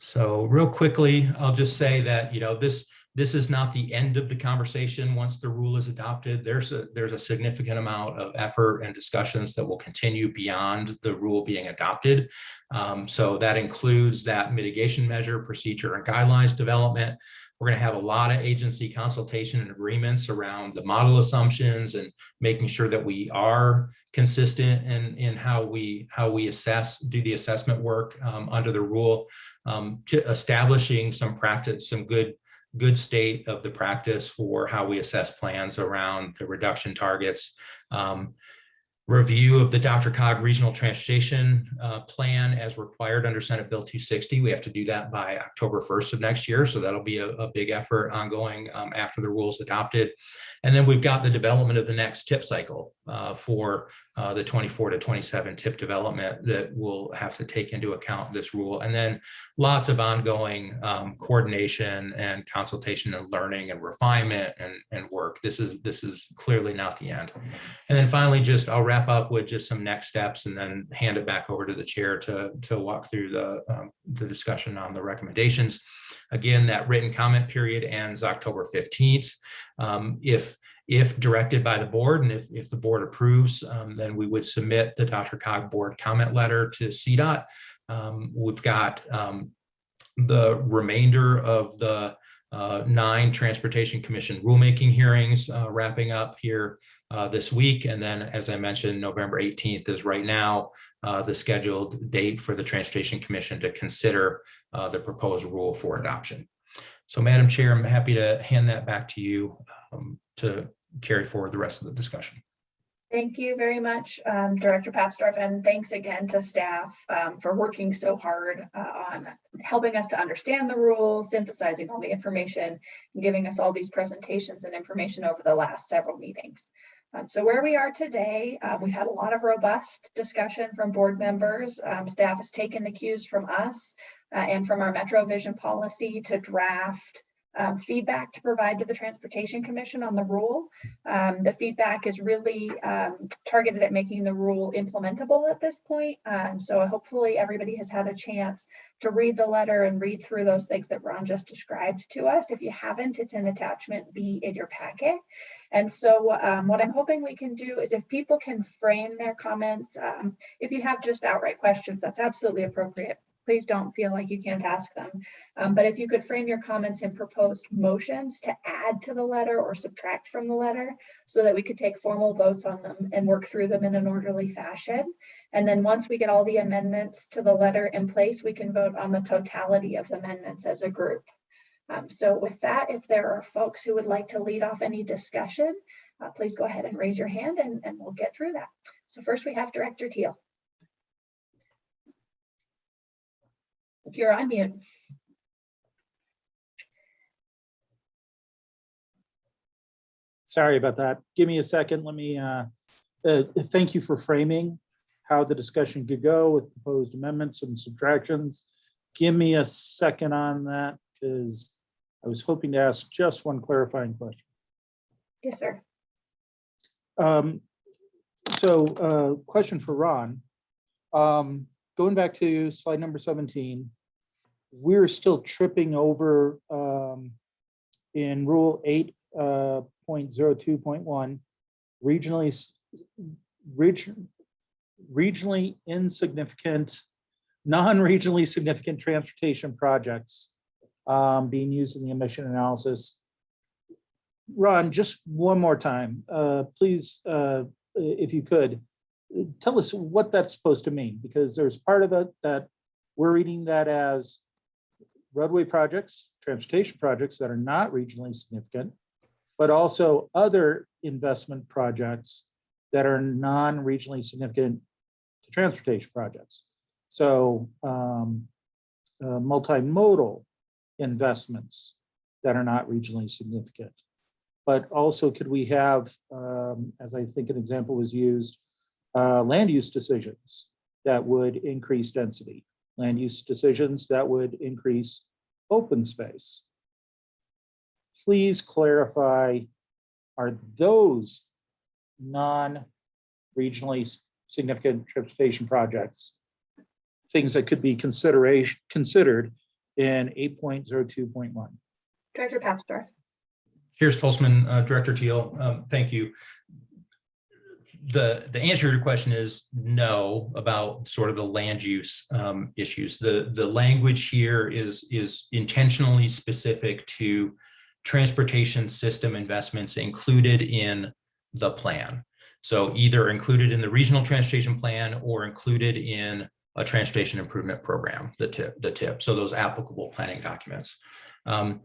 So real quickly, I'll just say that you know this this is not the end of the conversation once the rule is adopted. There's a there's a significant amount of effort and discussions that will continue beyond the rule being adopted. Um, so that includes that mitigation measure, procedure, and guidelines development. We're going to have a lot of agency consultation and agreements around the model assumptions and making sure that we are consistent in, in how we how we assess, do the assessment work um, under the rule, um, establishing some practice, some good good state of the practice for how we assess plans around the reduction targets. Um, review of the DRCOG regional transportation uh, plan as required under Senate Bill 260. We have to do that by October 1st of next year. So that'll be a, a big effort ongoing um, after the rules adopted. And then we've got the development of the next tip cycle uh, for uh, the 24 to 27 tip development that will have to take into account this rule. And then lots of ongoing um, coordination and consultation and learning and refinement and, and work. This is this is clearly not the end. And then finally, just I'll wrap up with just some next steps and then hand it back over to the chair to, to walk through the, um, the discussion on the recommendations. Again, that written comment period ends October 15th. Um, if if directed by the board and if, if the board approves, um, then we would submit the DRCOG board comment letter to CDOT. Um, we've got um, the remainder of the uh, nine Transportation Commission rulemaking hearings uh, wrapping up here uh, this week. And then, as I mentioned, November 18th is right now uh, the scheduled date for the Transportation Commission to consider uh, the proposed rule for adoption. So Madam Chair, I'm happy to hand that back to you um, to carry forward the rest of the discussion. Thank you very much, um, Director Papsdorf, and thanks again to staff um, for working so hard uh, on helping us to understand the rules, synthesizing all the information, and giving us all these presentations and information over the last several meetings. Um, so where we are today, uh, we've had a lot of robust discussion from board members. Um, staff has taken the cues from us uh, and from our Metro Vision policy to draft um, feedback to provide to the Transportation Commission on the rule. Um, the feedback is really um, targeted at making the rule implementable at this point. Um, so hopefully everybody has had a chance to read the letter and read through those things that Ron just described to us. If you haven't, it's in attachment B in your packet. And so um, what I'm hoping we can do is if people can frame their comments, um, if you have just outright questions, that's absolutely appropriate please don't feel like you can't ask them. Um, but if you could frame your comments in proposed motions to add to the letter or subtract from the letter so that we could take formal votes on them and work through them in an orderly fashion. And then once we get all the amendments to the letter in place, we can vote on the totality of the amendments as a group. Um, so with that, if there are folks who would like to lead off any discussion, uh, please go ahead and raise your hand and, and we'll get through that. So first we have Director Teal. You're on mute. Sorry about that. Give me a second. Let me, uh, uh, thank you for framing how the discussion could go with proposed amendments and subtractions. Give me a second on that because I was hoping to ask just one clarifying question. Yes, sir. Um, so, uh, question for Ron. Um, going back to slide number seventeen, we're still tripping over, um, in rule 8.02.1, uh, regionally, region, regionally insignificant, non-regionally significant transportation projects, um, being used in the emission analysis. Ron, just one more time, uh, please, uh, if you could, tell us what that's supposed to mean, because there's part of it that we're reading that as roadway projects, transportation projects that are not regionally significant, but also other investment projects that are non-regionally significant to transportation projects. So um, uh, multimodal investments that are not regionally significant. But also could we have, um, as I think an example was used, uh, land use decisions that would increase density, land use decisions that would increase open space. Please clarify, are those non-regionally significant transportation projects things that could be consideration, considered in eight point zero two point one? Director Papsdorf. Here's Stolzmann, uh, Director Teal. Um, thank you. The, the answer to your question is no about sort of the land use um, issues. The, the language here is, is intentionally specific to transportation system investments included in the plan. So either included in the regional transportation plan or included in a transportation improvement program, the tip, the tip. So those applicable planning documents. Um,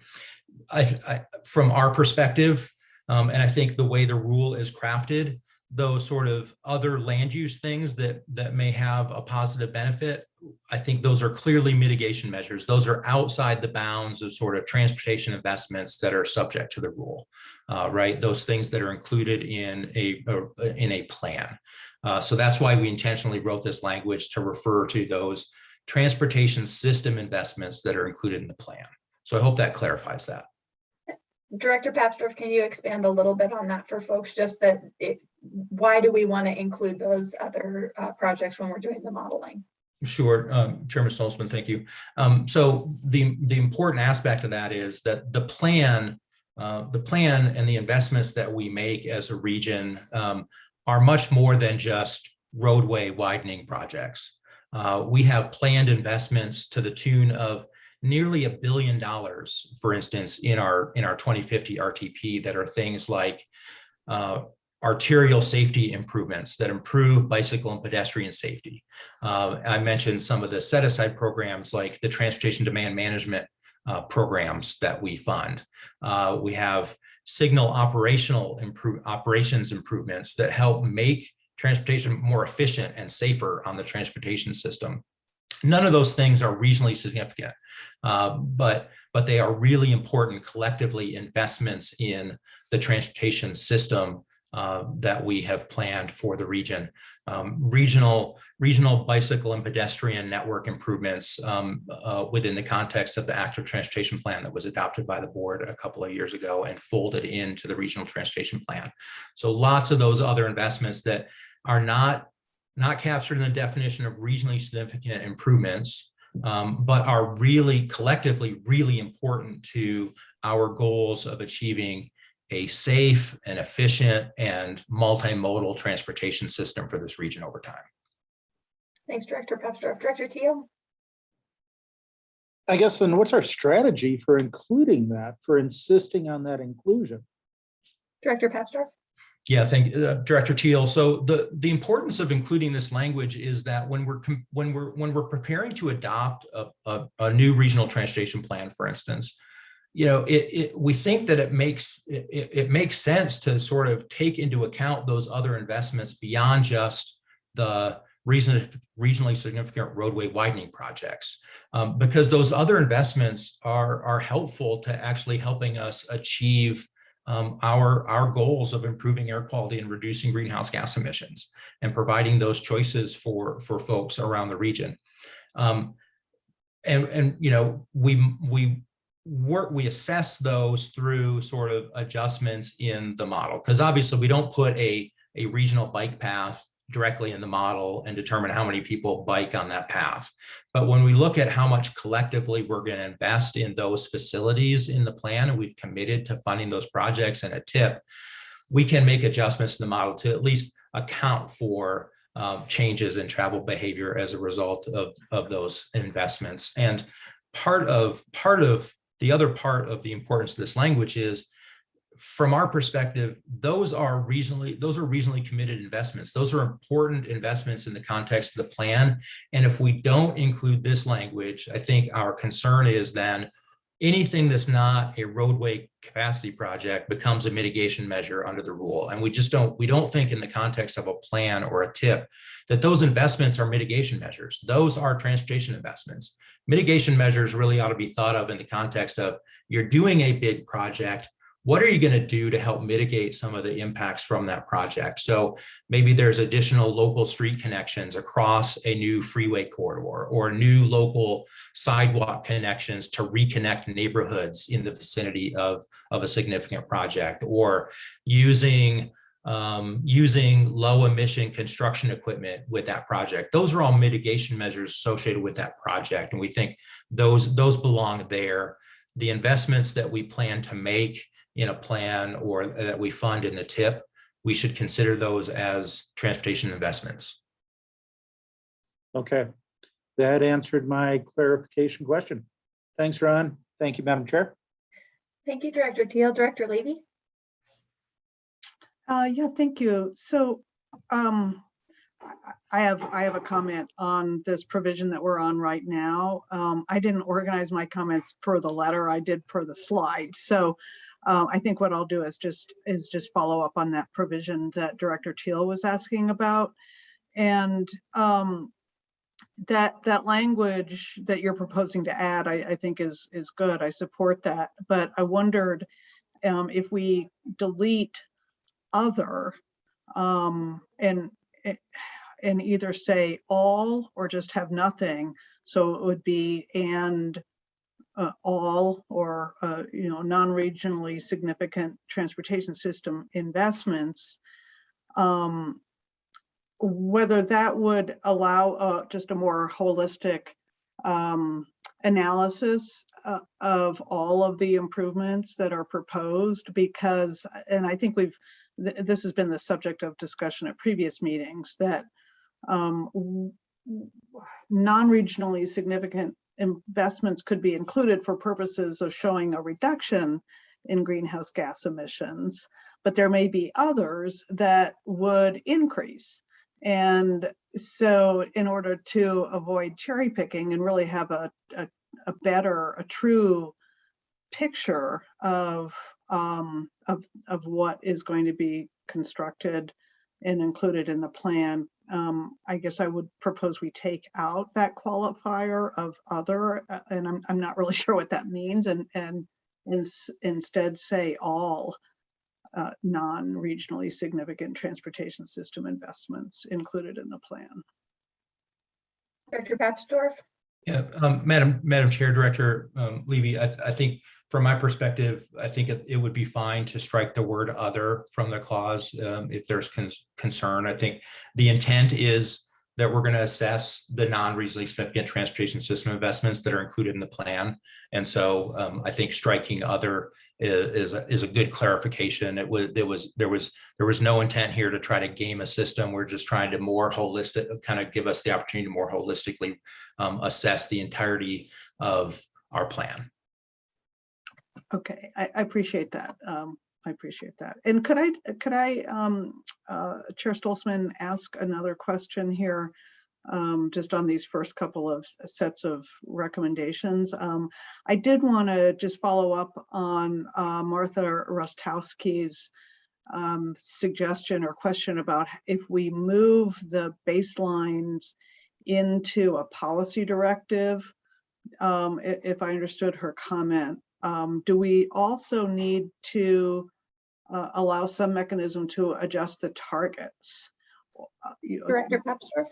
I, I, from our perspective, um, and I think the way the rule is crafted, those sort of other land use things that that may have a positive benefit, I think those are clearly mitigation measures. Those are outside the bounds of sort of transportation investments that are subject to the rule, uh, right? Those things that are included in a, a in a plan. Uh, so that's why we intentionally wrote this language to refer to those transportation system investments that are included in the plan. So I hope that clarifies that. Director Papsdorf, can you expand a little bit on that for folks? Just that it, why do we want to include those other uh, projects when we're doing the modeling? Sure, um, Chairman Stolzmann, thank you. Um, so the, the important aspect of that is that the plan, uh, the plan and the investments that we make as a region um, are much more than just roadway widening projects. Uh, we have planned investments to the tune of nearly a billion dollars, for instance, in our in our 2050 RTP that are things like uh, arterial safety improvements that improve bicycle and pedestrian safety. Uh, I mentioned some of the set aside programs like the transportation demand management uh, programs that we fund. Uh, we have signal operational improve operations improvements that help make transportation more efficient and safer on the transportation system. None of those things are regionally significant, uh, but but they are really important collectively investments in the transportation system uh, that we have planned for the region. Um, regional, regional bicycle and pedestrian network improvements um, uh, within the context of the active transportation plan that was adopted by the board a couple of years ago and folded into the regional transportation plan. So lots of those other investments that are not, not captured in the definition of regionally significant improvements, um, but are really collectively really important to our goals of achieving a safe and efficient and multimodal transportation system for this region over time. Thanks, Director Papsdorf. Director Teal? I guess then what's our strategy for including that, for insisting on that inclusion? Director Papsdorf? Yeah, thank uh, Director Teal. So the the importance of including this language is that when we're when we're when we're preparing to adopt a, a, a new regional transportation plan, for instance, you know, it, it we think that it makes it, it makes sense to sort of take into account those other investments beyond just the reason regionally significant roadway widening projects, um, because those other investments are are helpful to actually helping us achieve um, our, our goals of improving air quality and reducing greenhouse gas emissions and providing those choices for, for folks around the region. Um, and, and, you know, we, we work, we assess those through sort of adjustments in the model, because obviously we don't put a, a regional bike path directly in the model and determine how many people bike on that path. But when we look at how much collectively we're going to invest in those facilities in the plan, and we've committed to funding those projects and a tip, we can make adjustments to the model to at least account for um, changes in travel behavior as a result of, of those investments. And part of part of the other part of the importance of this language is from our perspective, those are regionally, those are regionally committed investments. Those are important investments in the context of the plan. And if we don't include this language, I think our concern is then anything that's not a roadway capacity project becomes a mitigation measure under the rule. And we just don't, we don't think in the context of a plan or a tip that those investments are mitigation measures. Those are transportation investments. Mitigation measures really ought to be thought of in the context of you're doing a big project, what are you going to do to help mitigate some of the impacts from that project? So maybe there's additional local street connections across a new freeway corridor or new local sidewalk connections to reconnect neighborhoods in the vicinity of, of a significant project or using um, using low emission construction equipment with that project. Those are all mitigation measures associated with that project. And we think those, those belong there. The investments that we plan to make in a plan or that we fund in the tip, we should consider those as transportation investments. Okay, that answered my clarification question. Thanks, Ron. Thank you, Madam Chair. Thank you, Director Teal. Director Levy? Uh, yeah, thank you. So, um, I- I have, I have a comment on this provision that we're on right now. Um, I didn't organize my comments per the letter, I did per the slide. So, uh, I think what I'll do is just, is just follow up on that provision that Director Teal was asking about. And, um, that, that language that you're proposing to add, I, I think is, is good. I support that. But I wondered, um, if we delete other, um, and, eh, and either say all or just have nothing. So it would be and uh, all or, uh, you know, non-regionally significant transportation system investments. Um, whether that would allow uh, just a more holistic um, analysis uh, of all of the improvements that are proposed because, and I think we've, th this has been the subject of discussion at previous meetings that um, non-regionally significant investments could be included for purposes of showing a reduction in greenhouse gas emissions, but there may be others that would increase. And so in order to avoid cherry picking and really have a, a, a better, a true picture of, um, of, of what is going to be constructed and included in the plan, um, I guess I would propose we take out that qualifier of other, uh, and I'm, I'm not really sure what that means, and, and ins- instead say all uh, non-regionally significant transportation system investments included in the plan. Director Papsdorf? Yeah, um, Madam, Madam Chair, Director, um, Levy, I, I think from my perspective, I think it, it would be fine to strike the word other from the clause, um, if there's con- concern. I think the intent is that we're going to assess the non-regionally significant transportation system investments that are included in the plan. And so, um, I think striking other is, is, a- is a good clarification. It was, there was, there was, there was no intent here to try to game a system. We're just trying to more holistic, kind of give us the opportunity to more holistically um, assess the entirety of our plan. Okay, I, I appreciate that. Um, I appreciate that. And could I, could I, um, uh, Chair Stolzmann, ask another question here? Um, just on these first couple of sets of recommendations. Um, I did want to just follow up on, uh, Martha Roskowski's um, suggestion or question about if we move the baselines into a policy directive, um, if I understood her comment, um, do we also need to uh, allow some mechanism to adjust the targets? Uh, Director Papsdorf?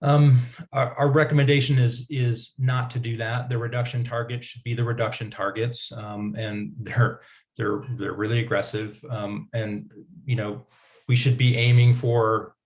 Um, our, our recommendation is, is not to do that. The reduction target should be the reduction targets. Um, and they're, they're, they're really aggressive. Um, and, you know, we should be aiming for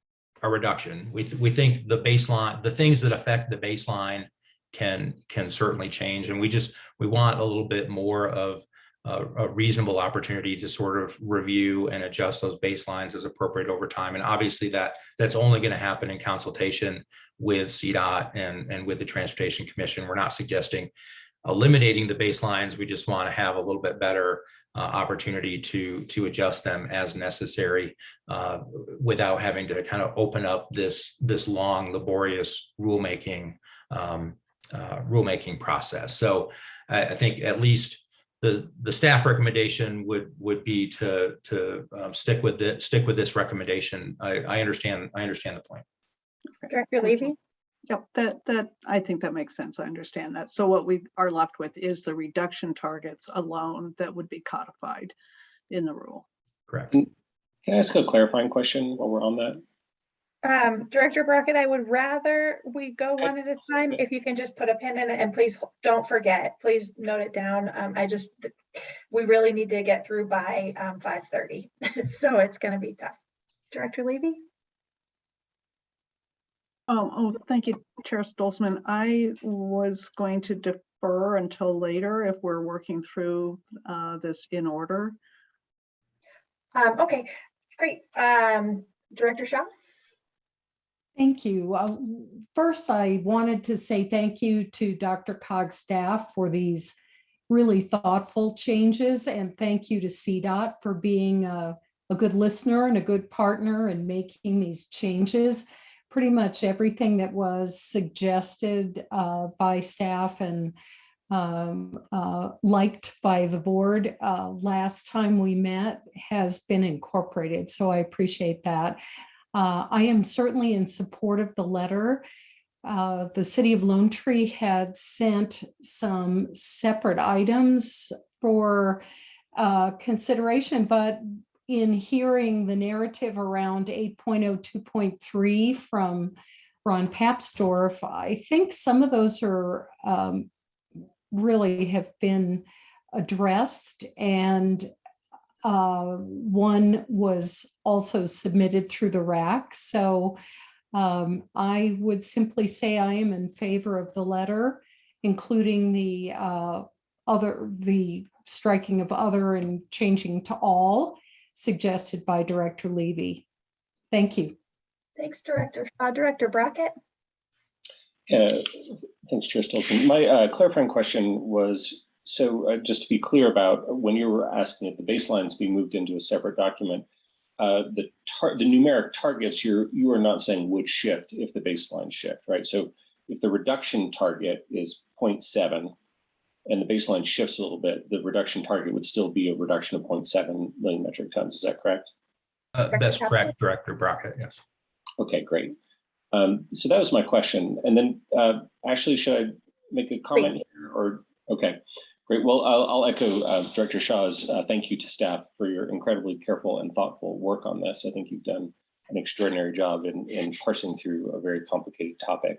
a reduction. We, we think the baseline, the things that affect the baseline can, can certainly change. And we just, we want a little bit more of a, reasonable opportunity to sort of review and adjust those baselines as appropriate over time. And obviously that, that's only going to happen in consultation with CDOT and, and with the Transportation Commission. We're not suggesting eliminating the baselines. We just want to have a little bit better uh, opportunity to, to adjust them as necessary uh, without having to kind of open up this, this long laborious rulemaking, um, uh, rulemaking process. So I, I think at least the, the staff recommendation would, would be to, to um, stick with it, stick with this recommendation. I, I understand, I understand the point. Director Levy? Yep, that, that, I think that makes sense. I understand that. So what we are left with is the reduction targets alone that would be codified in the rule. Correct. Can I ask a clarifying question while we're on that? Um, Director Brockett, I would rather we go one at a time. If you can just put a pin in it and please don't forget, please note it down. Um, I just, we really need to get through by, um, five thirty. So it's gonna be tough. Director Levy? Oh, oh, thank you, Chair Stolzmann. I was going to defer until later if we're working through uh, this in order. Um, okay, great. Um, Director Shaw? Thank you. Uh, First, I wanted to say thank you to DRCOG's staff for these really thoughtful changes and thank you to CDOT for being a, a good listener and a good partner in making these changes. Pretty much everything that was suggested uh, by staff and um, uh, liked by the board uh, last time we met has been incorporated. So I appreciate that. Uh, I am certainly in support of the letter. Uh, The city of Lone Tree had sent some separate items for uh, consideration, but in hearing the narrative around 8.02.3 from Ron Papsdorf, I think some of those are um, really have been addressed and uh, one was also submitted through the RAC. So um, I would simply say I am in favor of the letter, including the uh, other, the striking of other and changing to all suggested by Director Levy. Thank you. Thanks, Director Shaw. Director Brockett? Uh, Thanks, Chair Stolzmann. My uh, clarifying question was, so uh, just to be clear about when you were asking if the baselines be moved into a separate document, uh, the tar, the numeric targets, you're, you are not saying would shift if the baseline shift, right? So if the reduction target is 0.7 and the baseline shifts a little bit, the reduction target would still be a reduction of 0.7 million metric tons. Is that correct? Uh, That's correct, Director Brockett, yes. Okay, great. Um, so that was my question. And then, uh, Ashley, should I make a comment Please. here or, okay, great. Well, I'll, I'll echo, uh, Director Shaw's, uh, thank you to staff for your incredibly careful and thoughtful work on this. I think you've done an extraordinary job in, in parsing through a very complicated topic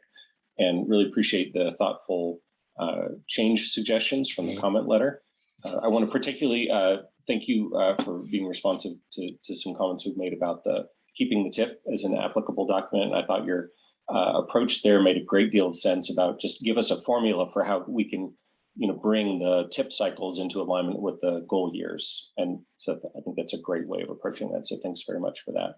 and really appreciate the thoughtful, uh, change suggestions from the comment letter. Uh, I want to particularly, uh, thank you, uh, for being responsive to, to some comments we've made about the keeping the tip as an applicable document. I thought your uh, approach there made a great deal of sense about just give us a formula for how we can, you know, bring the tip cycles into alignment with the goal years. And so I think that's a great way of approaching that. So thanks very much for that.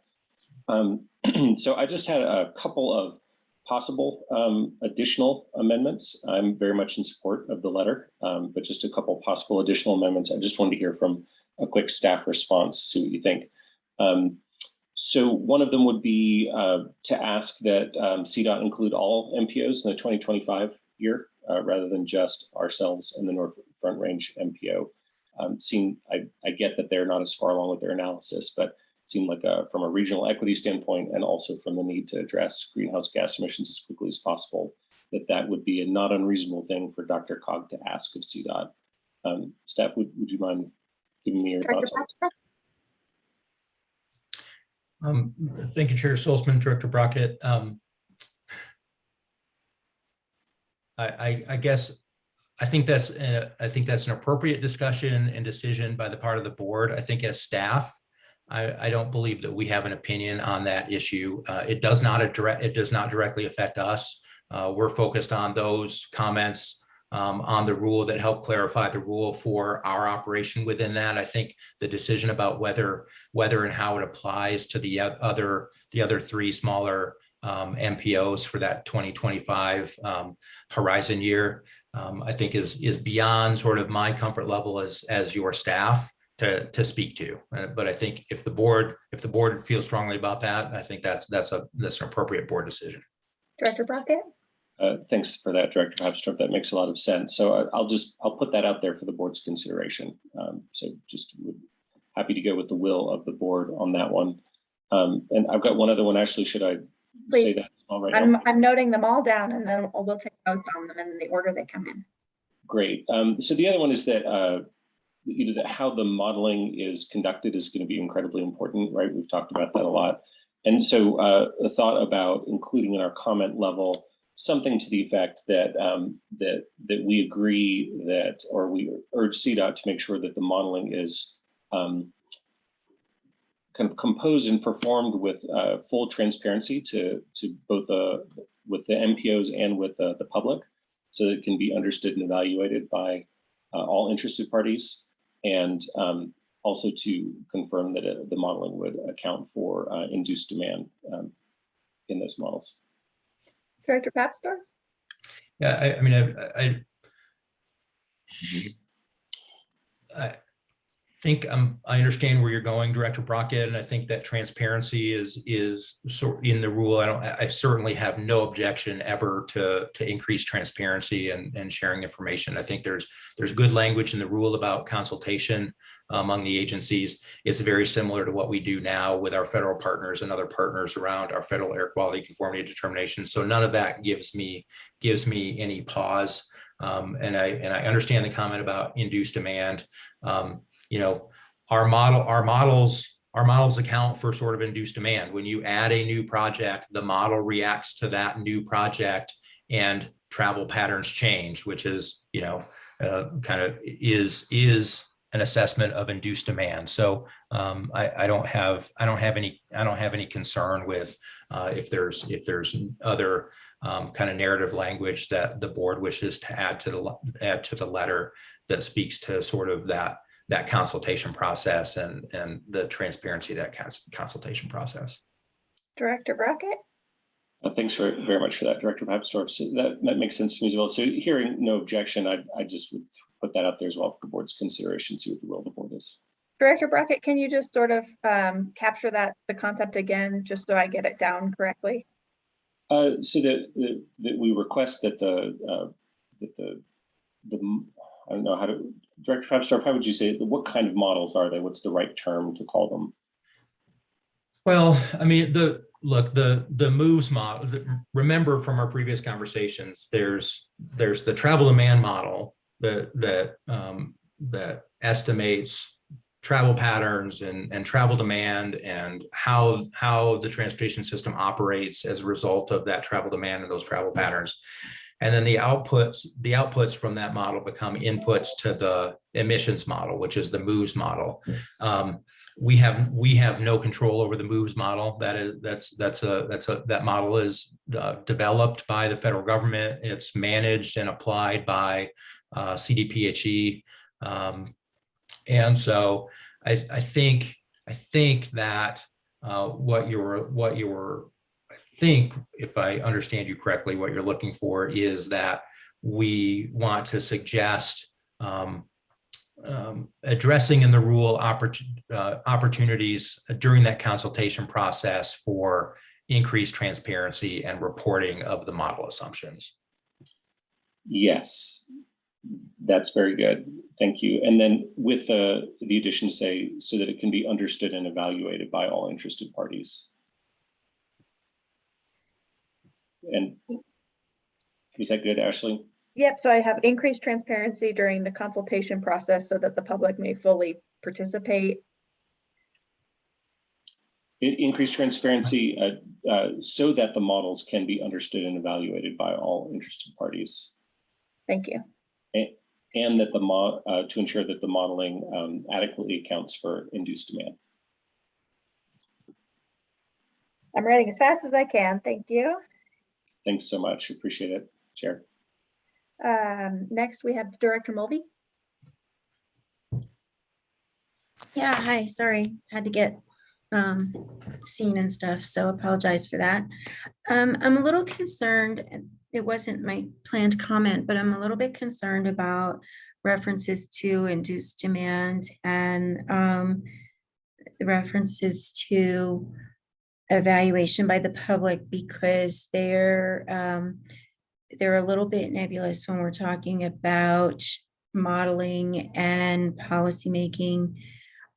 Um, so I just had a couple of possible um, additional amendments. I'm very much in support of the letter, um, but just a couple possible additional amendments. I just wanted to hear from a quick staff response, see what you think. Um, so one of them would be uh, to ask that um, CDOT include all MPOs in the 2025 year, uh, rather than just ourselves and the North Front Range MPO. Um, seem, I, I get that they're not as far along with their analysis, but it seemed like a, from a regional equity standpoint and also from the need to address greenhouse gas emissions as quickly as possible, that that would be a not unreasonable thing for DRCOG to ask of CDOT. Um, staff, would, would you mind giving me your Director thoughts? on Um, Thank you, Chair Stolzmann, Director Brockett. Um, I, I, I guess, I think that's, a- I think that's an appropriate discussion and decision by the part of the board. I think as staff, I, I don't believe that we have an opinion on that issue. Uh, It does not address, it does not directly affect us. Uh, We're focused on those comments um, on the rule that help clarify the rule for our operation within that. I think the decision about whether whether and how it applies to the other, the other three smaller um, MPOs for that 2025 um, horizon year, um, I think is, is beyond sort of my comfort level as, as your staff to, to speak to. Uh, But I think if the board, if the board feels strongly about that, I think that's, that's a, that's an appropriate board decision. Director Brockett? Uh, Thanks for that, Director Papsdorf. That makes a lot of sense. So I- I'll just, I'll put that out there for the board's consideration. Um, So just would- happy to go with the will of the board on that one. Um, And I've got one other one. Actually, should I say that now? I'm, I'm noting them all down and then we'll take notes on them in the order they come in. Great. Um, so the other one is that, uh, you know, that how the modeling is conducted is going to be incredibly important, right? We've talked about that a lot. And so, uh, a thought about including in our comment level, something to the effect that, um, that, that we agree that, or we urge CDOT to make sure that the modeling is, um, kind of composed and performed with, uh, full transparency to, to both, uh, with the MPOs and with the, the public so that it can be understood and evaluated by uh, all interested parties. And um, also to confirm that uh, the modeling would account for uh, induced demand um, in those models. Director Papsdorf? Yeah, I, I mean, I, I, I think I'm, I understand where you're going, Director Brockett, and I think that transparency is, is sort in the rule. I don't, I certainly have no objection ever to, to increase transparency and, and sharing information. I think there's, there's good language in the rule about consultation among the agencies. It's very similar to what we do now with our federal partners and other partners around our federal air quality conformity determination. So none of that gives me, gives me any pause. Um, and I, and I understand the comment about induced demand. Um, you know, our model, our models, our models account for sort of induced demand. When you add a new project, the model reacts to that new project and travel patterns change, which is, you know, uh, kind of is, is an assessment of induced demand. So um, I, I don't have, I don't have any, I don't have any concern with uh, if there's, if there's other um, kind of narrative language that the board wishes to add to the, add to the letter that speaks to sort of that, that consultation process and, and the transparency of that cons- consultation process. Director Brockett? Uh, Thanks very, very much for that, Director Papsdorf. So that, that makes sense to me as well. So hearing no objection, I, I just would put that out there as well for the board's consideration, see what the will of the board is. Director Brockett, can you just sort of um, capture that, the concept again, just so I get it down correctly? Uh, so that, that, that we request that the, uh, that the, the, m- I don't know how to, Director Papsdorf, how would you say, what kind of models are they? What's the right term to call them? Well, I mean, the, look, the, the moves model, the- remember from our previous conversations, there's, there's the travel demand model that, that, um, that estimates travel patterns and, and travel demand and how, how the transportation system operates as a result of that travel demand and those travel patterns. And then the outputs, the outputs from that model become inputs to the emissions model, which is the moves model. Um, we have, we have no control over the moves model. That is, that's, that's a, that's a, that model is uh, developed by the federal government. It's managed and applied by uh, CDPHE. Um, and so I, I think, I think that uh, what you're, what you're, I think, if I understand you correctly, what you're looking for is that we want to suggest um, um, addressing in the rule oppor- uh, opportunities during that consultation process for increased transparency and reporting of the model assumptions. Yes, that's very good. Thank you. And then with the, the addition to say, so that it can be understood and evaluated by all interested parties. And is that good, Ashley? Yep, so I have increased transparency during the consultation process so that the public may fully participate. In- Increased transparency uh, uh, so that the models can be understood and evaluated by all interested parties. Thank you. A- And that the mo, uh, to ensure that the modeling um, adequately accounts for induced demand. I'm writing as fast as I can. Thank you. Thanks so much. Appreciate it, Chair. Um, next, we have Director Mulvey. Yeah, hi, sorry, had to get um seen and stuff, so apologize for that. Um, I'm a little concerned, it wasn't my planned comment, but I'm a little bit concerned about references to induced demand and um references to evaluation by the public because they're um they're a little bit nebulous when we're talking about modeling and policymaking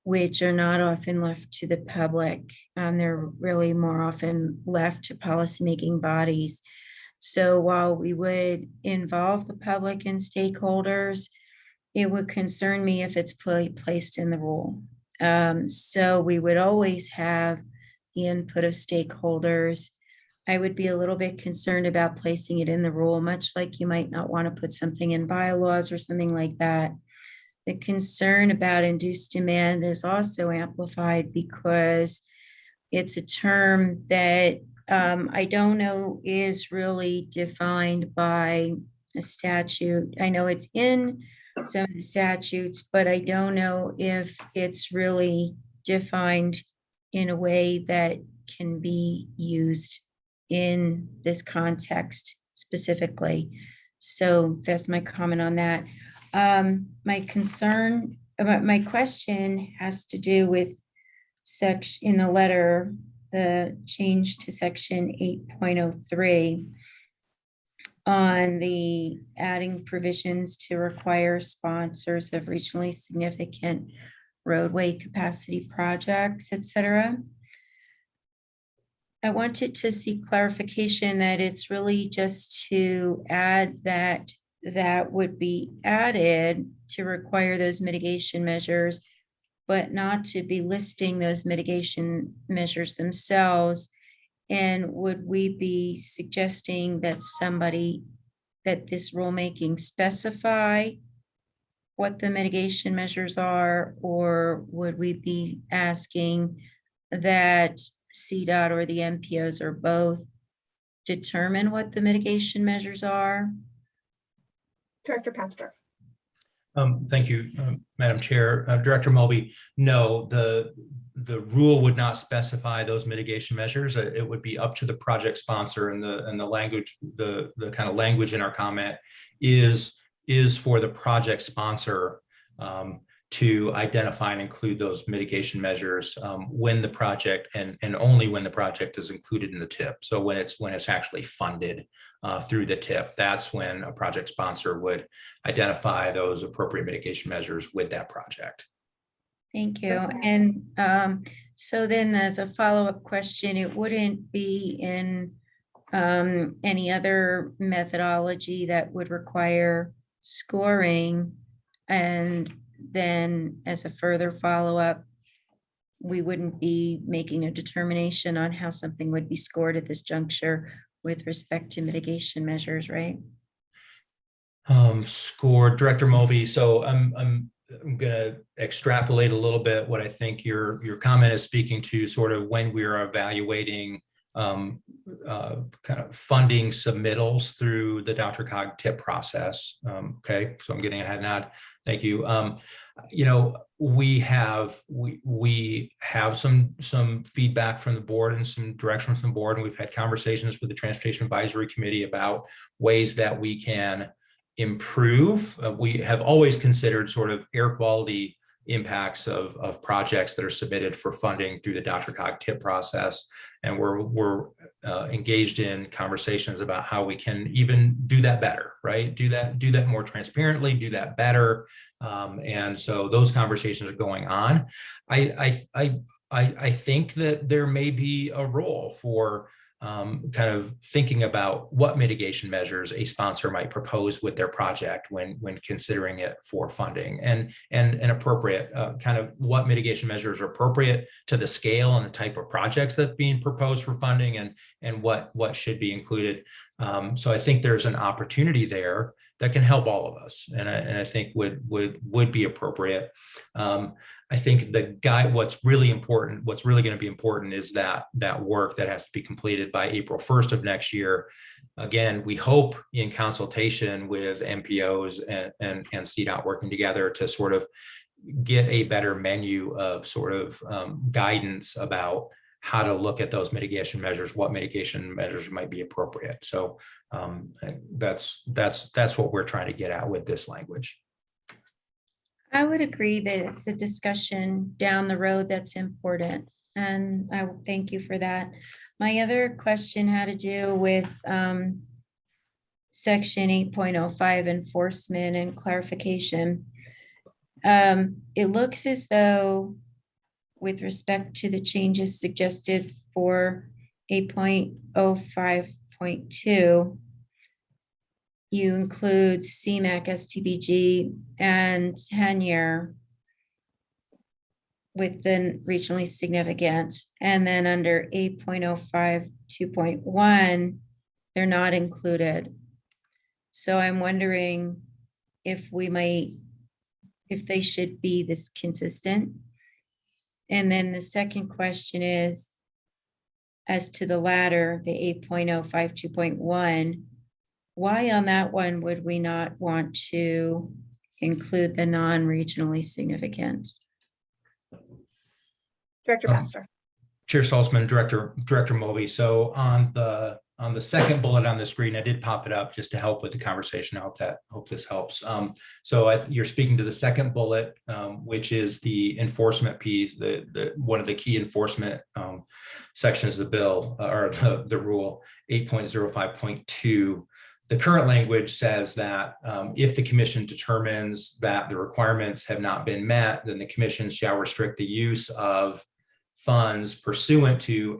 which are not often left to the public. Um, they're really more often left to policymaking bodies. So while we would involve the public and stakeholders, it would concern me if it's pla- placed in the rule. Um, so we would always have input of stakeholders. I would be a little bit concerned about placing it in the rule, much like you might not want to put something in bylaws or something like that. The concern about induced demand is also amplified because it's a term that um, I don't know is really defined by a statute. I know it's in some of the statutes, but I don't know if it's really defined in a way that can be used in this context specifically. So that's my comment on that. Um, my concern, about my question has to do with section, in the letter, the change to section eight point oh three on the adding provisions to require sponsors of regionally significant roadway capacity projects, et cetera. I wanted to see clarification that it's really just to add that that would be added to require those mitigation measures, but not to be listing those mitigation measures themselves. And would we be suggesting that somebody, that this rulemaking specify what the mitigation measures are, or would we be asking that CDOT or the MPOs or both determine what the mitigation measures are? Director Papsdorf. Um, thank you, um, Madam Chair. Uh, Director Mulvey, no, the, the rule would not specify those mitigation measures. Uh, It would be up to the project sponsor and the, and the language, the, the kind of language in our comment is, is for the project sponsor um, to identify and include those mitigation measures um, when the project and, and only when the project is included in the tip. So when it's, when it's actually funded uh, through the tip, that's when a project sponsor would identify those appropriate mitigation measures with that project. Thank you. And um, so then as a follow-up question, it wouldn't be in um, any other methodology that would require scoring. And then as a further follow-up, we wouldn't be making a determination on how something would be scored at this juncture with respect to mitigation measures, right? Um, score Director Mulvey. So I'm, I'm, I'm gonna extrapolate a little bit what I think your, your comment is speaking to sort of when we are evaluating um, uh, kind of funding submittals through the DRCOG tip process. Um, okay, so I'm getting ahead now. Thank you. Um, you know, we have we we have some some feedback from the board and some direction from the board, and we've had conversations with the Transportation Advisory Committee about ways that we can improve. Uh, we have always considered sort of air quality impacts of, of projects that are submitted for funding through the DRCOG tip process. And we're, we're uh, engaged in conversations about how we can even do that better, right? Do that, do that more transparently, do that better. Um, and so those conversations are going on. I, I, I, I, I think that there may be a role for um, kind of thinking about what mitigation measures a sponsor might propose with their project when when considering it for funding and and an appropriate uh, kind of what mitigation measures are appropriate to the scale and the type of project that's being proposed for funding and and what what should be included. Um, so I think there's an opportunity there that can help all of us and I, and I think would would would be appropriate. Um, I think the guy, what's really important, what's really going to be important is that that work that has to be completed by April 1st of next year. Again, we hope in consultation with MPOs and, and, and CDOT working together to sort of get a better menu of sort of um, guidance about how to look at those mitigation measures, what mitigation measures might be appropriate. So um, that's that's that's what we're trying to get at with this language. I would agree that it's a discussion down the road that's important, and I thank you for that. My other question had to do with um, section eight point oh five enforcement and clarification. Um, It looks as though with respect to the changes suggested for eight point oh five point two, you include CMAQ, STBG, and tenure within regionally significant. And then under 8.05, 2.1, they're not included. So I'm wondering if we might, if they should be this consistent. And then the second question is, as to the latter, the 8.05, 2.1, why on that one would we not want to include the non-regionally significant? Director Um, Baxter. Chair Stolzmann, Director, Director Mulvey. So on the, on the second bullet on the screen, I did pop it up just to help with the conversation. I hope that, hope this helps. Um, so I- you're speaking to the second bullet, um, which is the enforcement piece, the, the, one of the key enforcement um, sections of the bill uh, or the, the rule eight point zero five point two. The current language says that um, if the commission determines that the requirements have not been met, then the commission shall restrict the use of funds pursuant to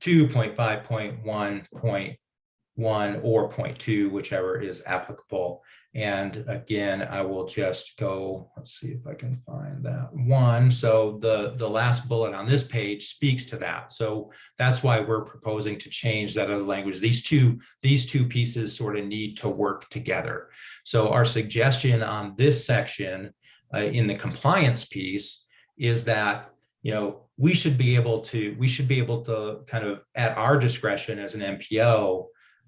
8.02.5.1.1 or 0.2, whichever is applicable. And again, I will just go, let's see if I can find that one. So the, the last bullet on this page speaks to that. So that's why we're proposing to change that other language. These two, these two pieces sort of need to work together. So our suggestion on this section uh, in the compliance piece is that you know, we should be able to, we should be able to kind of at our discretion as an MPO,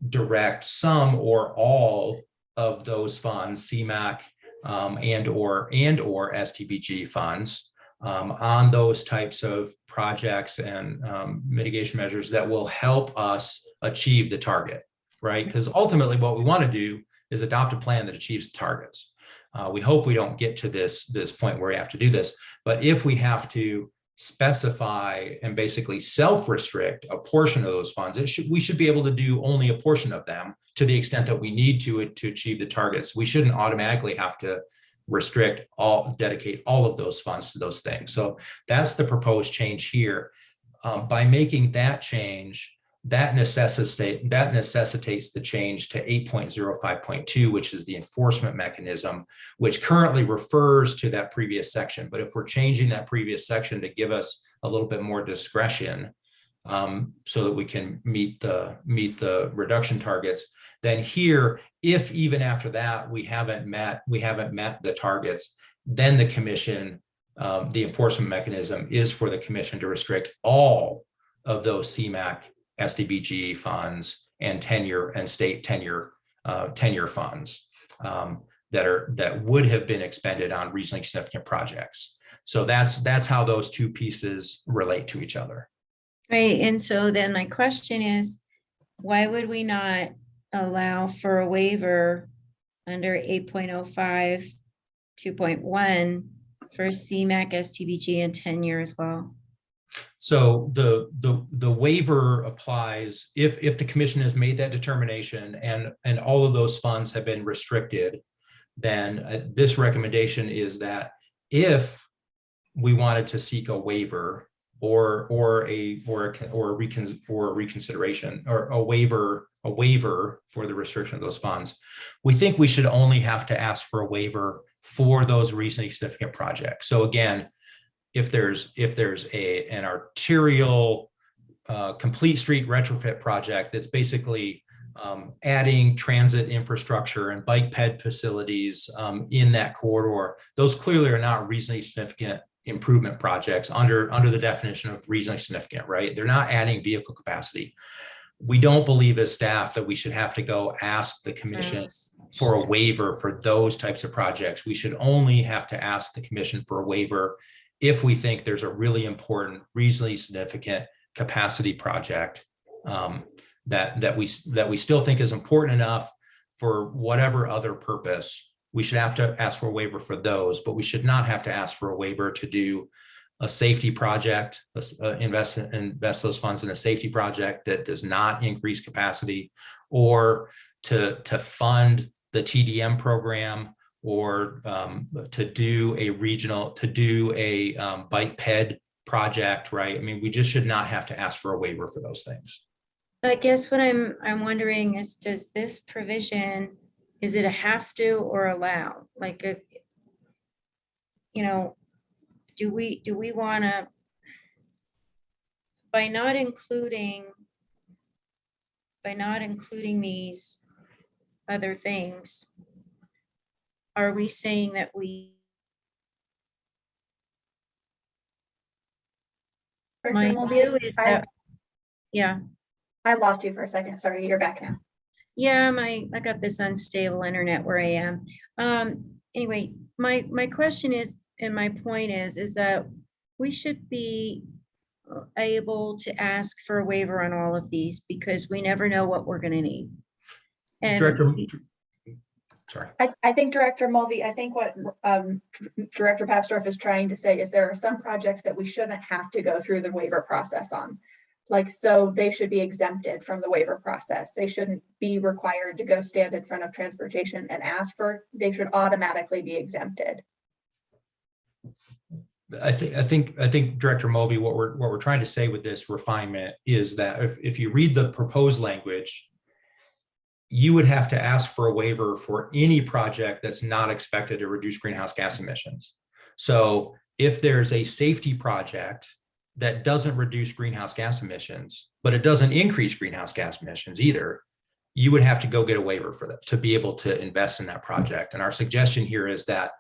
direct some or all of those funds, CMAQ um, and or and or STBG funds um, on those types of projects and um, mitigation measures that will help us achieve the target, right? Because ultimately what we want to do is adopt a plan that achieves the targets. Uh, we hope we don't get to this, this point where we have to do this, but if we have to specify and basically self-restrict a portion of those funds, it should, we should be able to do only a portion of them to the extent that we need to, to achieve the targets. We shouldn't automatically have to restrict all, dedicate all of those funds to those things. So that's the proposed change here. Um, by making that change, that necessitate that necessitates the change to 8.05.2, which is the enforcement mechanism, which currently refers to that previous section. But if we're changing that previous section to give us a little bit more discretion um, so that we can meet the meet the reduction targets, then here, if even after that we haven't met we haven't met the targets, then the commission, um, the enforcement mechanism is for the commission to restrict all of those CMAQ STBG funds and tenure and state tenure uh, tenure funds um, that are that would have been expended on regionally significant projects. So that's that's how those two pieces relate to each other. Right, and so then my question is, why would we not allow for a waiver under 8.05, 2.1 for CMAQ, STBG and tenure as well? So the the the waiver applies if if the commission has made that determination and and all of those funds have been restricted, then uh, this recommendation is that if we wanted to seek a waiver or or a or a or a recon or a reconsideration or a waiver a waiver for the restriction of those funds, we think we should only have to ask for a waiver for those regionally significant projects. So again, if there's if there's a an arterial uh, complete street retrofit project that's basically um, adding transit infrastructure and bike ped facilities um, in that corridor, those clearly are not regionally significant improvement projects under under the definition of regionally significant, right? They're not adding vehicle capacity. We don't believe as staff that we should have to go ask the commission for a waiver for those types of projects. We should only have to ask the commission for a waiver if we think there's a really important, regionally significant capacity project um, that that we that we still think is important enough for whatever other purpose, we should have to ask for a waiver for those, but we should not have to ask for a waiver to do a safety project, uh, invest invest those funds in a safety project that does not increase capacity, or to to fund the TDM program or um, to do a regional, to do a um, bike ped project, right? I mean, we just should not have to ask for a waiver for those things. I guess what I'm, I'm wondering is, does this provision, is it a have to or allow? Like, if, you know, do we, do we want to, by not including, by not including these other things, are we saying that we My view is I- that, yeah, I lost you for a second. Sorry, you're back now. yeah, my, I got this unstable internet where I am. Um, anyway, my, my question is, and my point is, is that we should be uh, able to ask for a waiver on all of these because we never know what we're gonna need. And Director, sorry. I, I think Director Mulvey, I think what um, Director Papsdorf is trying to say is there are some projects that we shouldn't have to go through the waiver process on. Like, so they should be exempted from the waiver process. They shouldn't be required to go stand in front of transportation and ask for, they should automatically be exempted. I think, I think, I think Director Mulvey, what we're, what we're trying to say with this refinement is that if, if you read the proposed language, you would have to ask for a waiver for any project that's not expected to reduce greenhouse gas emissions. So if there's a safety project that doesn't reduce greenhouse gas emissions, but it doesn't increase greenhouse gas emissions either, you would have to go get a waiver for that to be able to invest in that project. And our suggestion here is that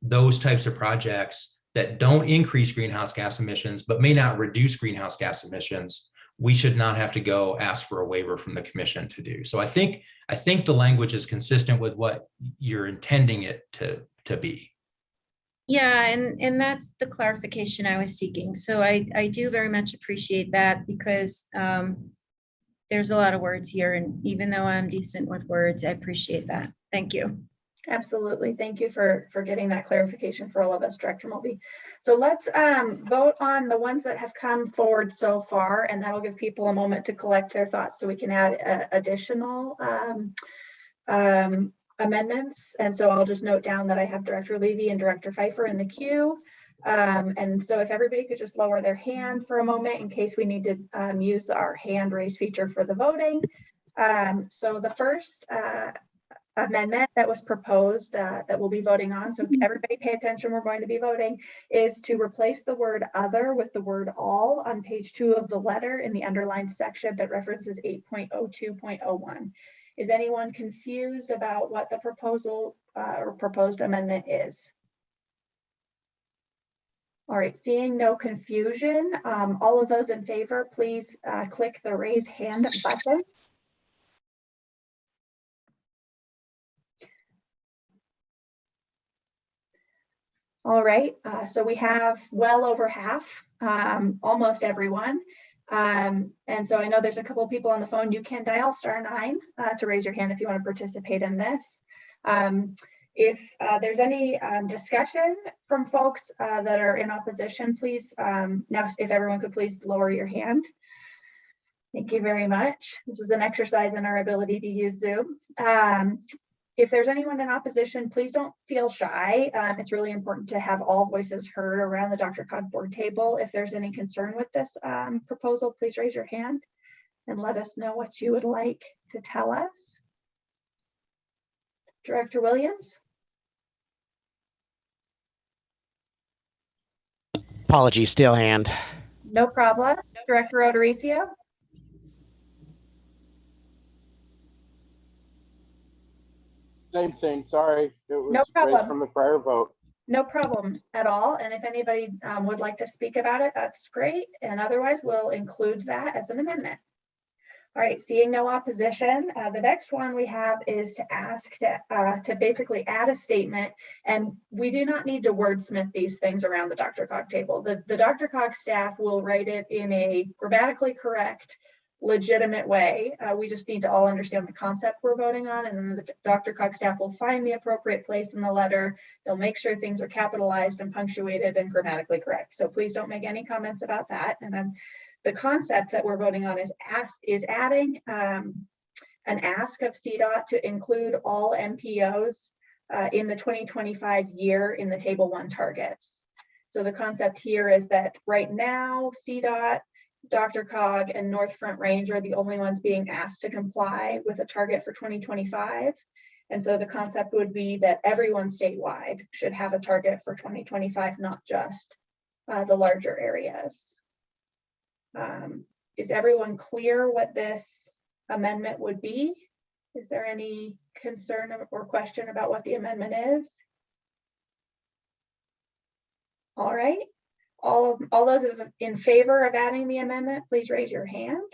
those types of projects that don't increase greenhouse gas emissions, but may not reduce greenhouse gas emissions, we should not have to go ask for a waiver from the commission to do. So I think I think the language is consistent with what you're intending it to to be. Yeah, and, and that's the clarification I was seeking. So I, I do very much appreciate that because um, there's a lot of words here and even though I'm decent with words, I appreciate that. Thank you. Absolutely. Thank you for, for getting that clarification for all of us, Director Mulvey. So let's um, vote on the ones that have come forward so far, and that'll give people a moment to collect their thoughts so we can add uh, additional um, um, amendments. And so I'll just note down that I have Director Levy and Director Fifer in the queue. Um, and so if everybody could just lower their hand for a moment in case we need to um, use our hand raise feature for the voting. Um, so the first uh, amendment that was proposed uh, that we'll be voting on, so everybody pay attention, we're going to be voting, is to replace the word other with the word all on page two of the letter in the underlined section that references 8.02.01. Is anyone confused about what the proposal uh, or proposed amendment is? All right, seeing no confusion, um, all of those in favor, please uh, click the raise hand button. All right, uh, so we have well over half, um, almost everyone. Um, and so I know there's a couple people on the phone. You can dial star nine uh, to raise your hand if you want to participate in this. Um, if uh, there's any um, discussion from folks uh, that are in opposition, please, um, now if everyone could please lower your hand. Thank you very much. This is an exercise in our ability to use Zoom. Um, if there's anyone in opposition, please don't feel shy. Um, it's really important to have all voices heard around the DRCOG board table. If there's any concern with this um, proposal, please raise your hand and let us know what you would like to tell us. Director Williams? Apologies, still hand. No problem. Director O'Dorisio? Same thing, sorry. It was No problem. from the prior vote. No problem at all. And if anybody um, would like to speak about it, that's great. And otherwise, we'll include that as an amendment. All right, seeing no opposition, uh, the next one we have is to ask to, uh, to basically add a statement. And we do not need to wordsmith these things around the DRCOG table. The, the DRCOG staff will write it in a grammatically correct, legitimate way. Uh, we just need to all understand the concept we're voting on and then the DRCOG staff will find the appropriate place in the letter. They'll make sure things are capitalized and punctuated and grammatically correct. So please don't make any comments about that. And then the concept that we're voting on is ask is adding um, an ask of CDOT to include all MPOs uh, in the 2025 year in the table one targets. So the concept here is that right now CDOT DRCOG and North Front Range are the only ones being asked to comply with a target for 2025. And so the concept would be that everyone statewide should have a target for 2025, not just uh, the larger areas. Um, is everyone clear what this amendment would be? Is there any concern or question about what the amendment is? All right, all all those in favor of adding the amendment, please raise your hand.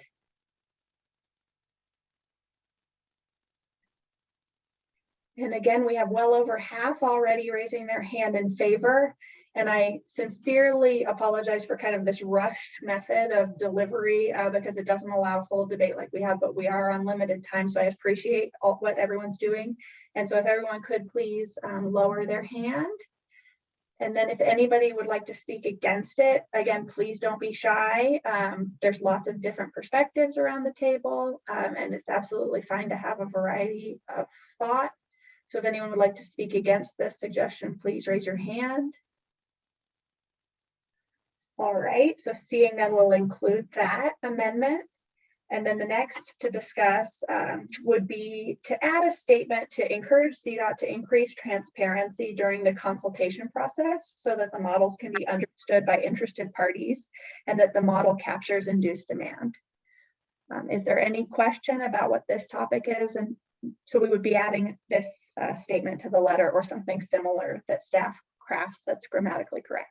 And again, we have well over half already raising their hand in favor. And I sincerely apologize for kind of this rushed method of delivery uh, because it doesn't allow full debate like we have, but we are on limited time. So I appreciate all, what everyone's doing. And so if everyone could please um, lower their hand. And then if anybody would like to speak against it, again, please don't be shy. Um, there's lots of different perspectives around the table, um, and it's absolutely fine to have a variety of thought. So if anyone would like to speak against this suggestion, please raise your hand. All right, so seeing that we'll include that amendment. And then the next to discuss um, would be to add a statement to encourage CDOT to increase transparency during the consultation process so that the models can be understood by interested parties and that the model captures induced demand. Um, is there any question about what this topic is? And so we would be adding this uh, statement to the letter or something similar that staff crafts that's grammatically correct.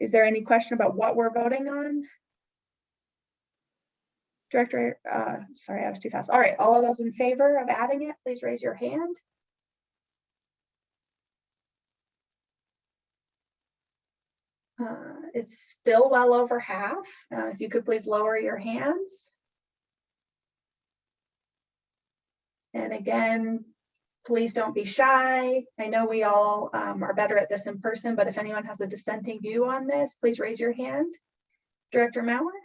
Is there any question about what we're voting on? Director, uh, sorry, I was too fast. All right, all of those in favor of adding it, please raise your hand. Uh, it's still well over half. Uh, if you could please lower your hands. And again, please don't be shy. I know we all um, are better at this in person, but if anyone has a dissenting view on this, please raise your hand. Director Maurer?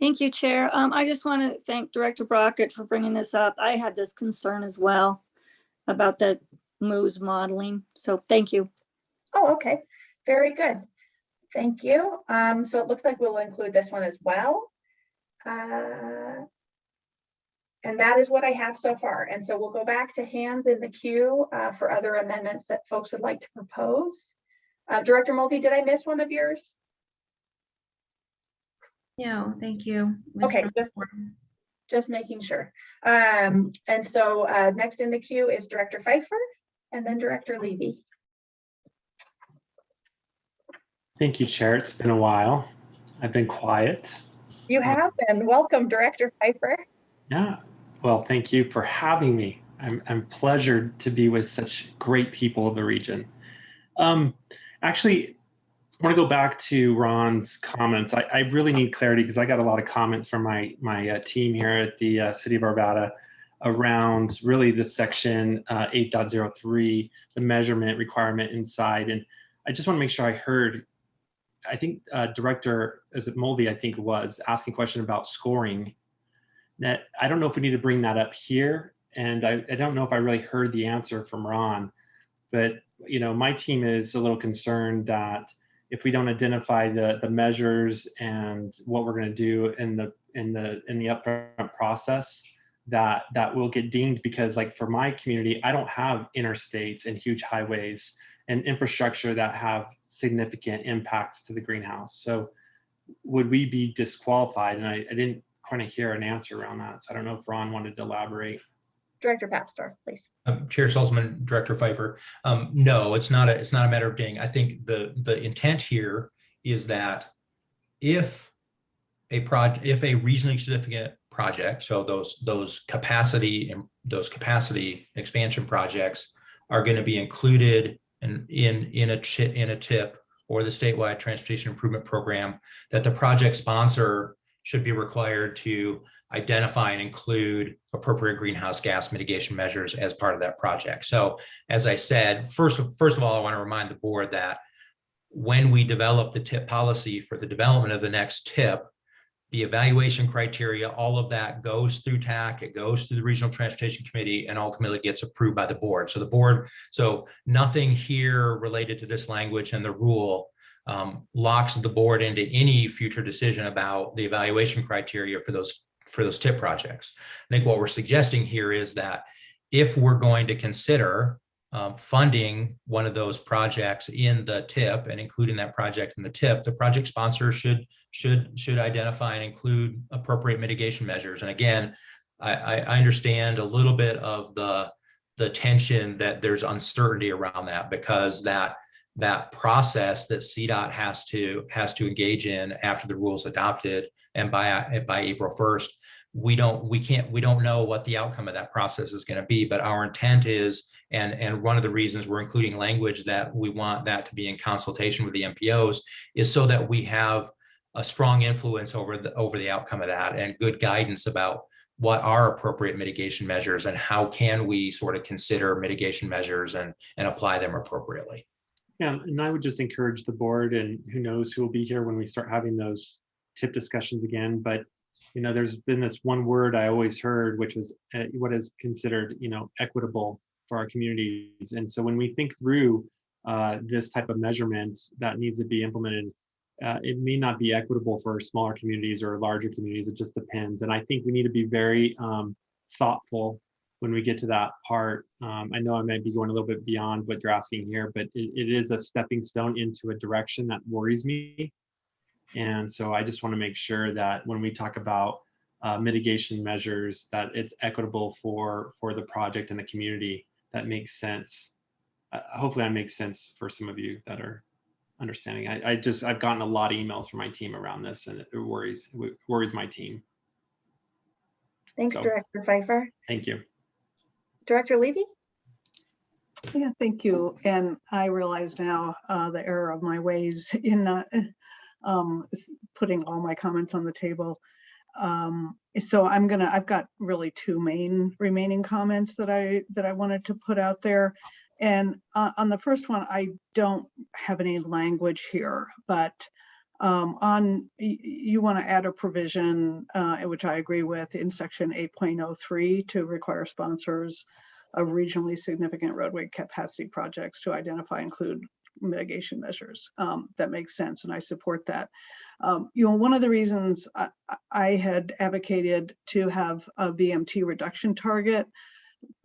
Thank you, Chair. Um, I just want to thank Director Brockett for bringing this up. I had this concern as well about the MOVES modeling. So thank you. Oh, okay, very good. Thank you. Um, so it looks like we'll include this one as well. Uh, And that is what I have so far. And so we'll go back to hands in the queue uh, for other amendments that folks would like to propose. Uh, Director Mulvey, did I miss one of yours? No, thank you. Ms. Okay, just, just making sure. Um, and so uh, next in the queue is Director Fifer and then Director Levy. Thank you, Chair. It's been a while. I've been quiet. You have been. Welcome, Director Fifer. Yeah. Well, thank you for having me. I'm, I'm pleasured to be with such great people of the region. Um, actually, I want to go back to Ron's comments. I, I really need clarity because I got a lot of comments from my my uh, team here at the uh, City of Arvada around really the section uh, 8.03, the measurement requirement inside. And I just want to make sure I heard I think uh, Director, is it Mulvey, I think was, asking a question about scoring. That I don't know if we need to bring that up here. And I, I don't know if I really heard the answer from Ron. But, you know, my team is a little concerned that if we don't identify the, the measures and what we're going to do in the in the in the upfront process, that that will get deemed because like for my community, I don't have interstates and huge highways and infrastructure that have significant impacts to the greenhouse. So would we be disqualified? And I, I didn't kind of hear an answer around that. So I don't know if Ron wanted to elaborate. Director Papsdorf, please. Um, Chair Stolzmann, Director Fifer. Um, no, it's not a, it's not a matter of ding. I think the, the intent here is that if a project, if a regionally significant project, so those, those capacity and those capacity expansion projects are going to be included in, in, in a in a tip or the statewide transportation improvement program, that the project sponsor should be required to identify and include appropriate greenhouse gas mitigation measures as part of that project. So as I said, first, first of all, I want to remind the board that when we develop the tip policy for the development of the next tip, the evaluation criteria, all of that goes through TAC, it goes through the Regional Transportation Committee and ultimately gets approved by the board. So the board, so nothing here related to this language and the rule um, locks the board into any future decision about the evaluation criteria for those for those tip projects. I think what we're suggesting here is that if we're going to consider um, funding one of those projects in the tip and including that project in the tip, the project sponsor should should should identify and include appropriate mitigation measures. And again, I, I, understand a little bit of the the tension that there's uncertainty around that because that that process that CDOT has to has to engage in after the rules adopted and by by April 1st, we don't we can't we don't know what the outcome of that process is going to be. But our intent is and, and one of the reasons we're including language that we want that to be in consultation with the MPOs is so that we have a strong influence over the over the outcome of that and good guidance about what are appropriate mitigation measures and how can we sort of consider mitigation measures and, and apply them appropriately. Yeah, and I would just encourage the board and who knows who will be here when we start having those tip discussions again. But, you know, there's been this one word I always heard, which was uh, what is considered, you know, equitable for our communities. And so when we think through uh, this type of measurement that needs to be implemented, uh, it may not be equitable for smaller communities or larger communities. It just depends. And I think we need to be very um, thoughtful when we get to that part. Um, I know I might be going a little bit beyond what you're asking here, but it, it is a stepping stone into a direction that worries me. And so I just want to make sure that when we talk about uh, mitigation measures, that it's equitable for for the project and the community. That makes sense. Uh, hopefully, that makes sense for some of you that are understanding. I, I just I've gotten a lot of emails from my team around this, and it worries it worries my team. Thanks, So- Director Fifer. Thank you. Director Levy? Yeah, thank you. And I realize now uh, the error of my ways in not um, putting all my comments on the table. Um, So I'm gonna, I've got really two main remaining comments that I, that I wanted to put out there. And uh, on the first one, I don't have any language here, but um, on, you want to add a provision, uh, which I agree with, in section 8.03 to require sponsors of regionally significant roadway capacity projects to identify, include mitigation measures. Um, that makes sense, and I support that. Um, you know, one of the reasons I, I- had advocated to have a VMT reduction target,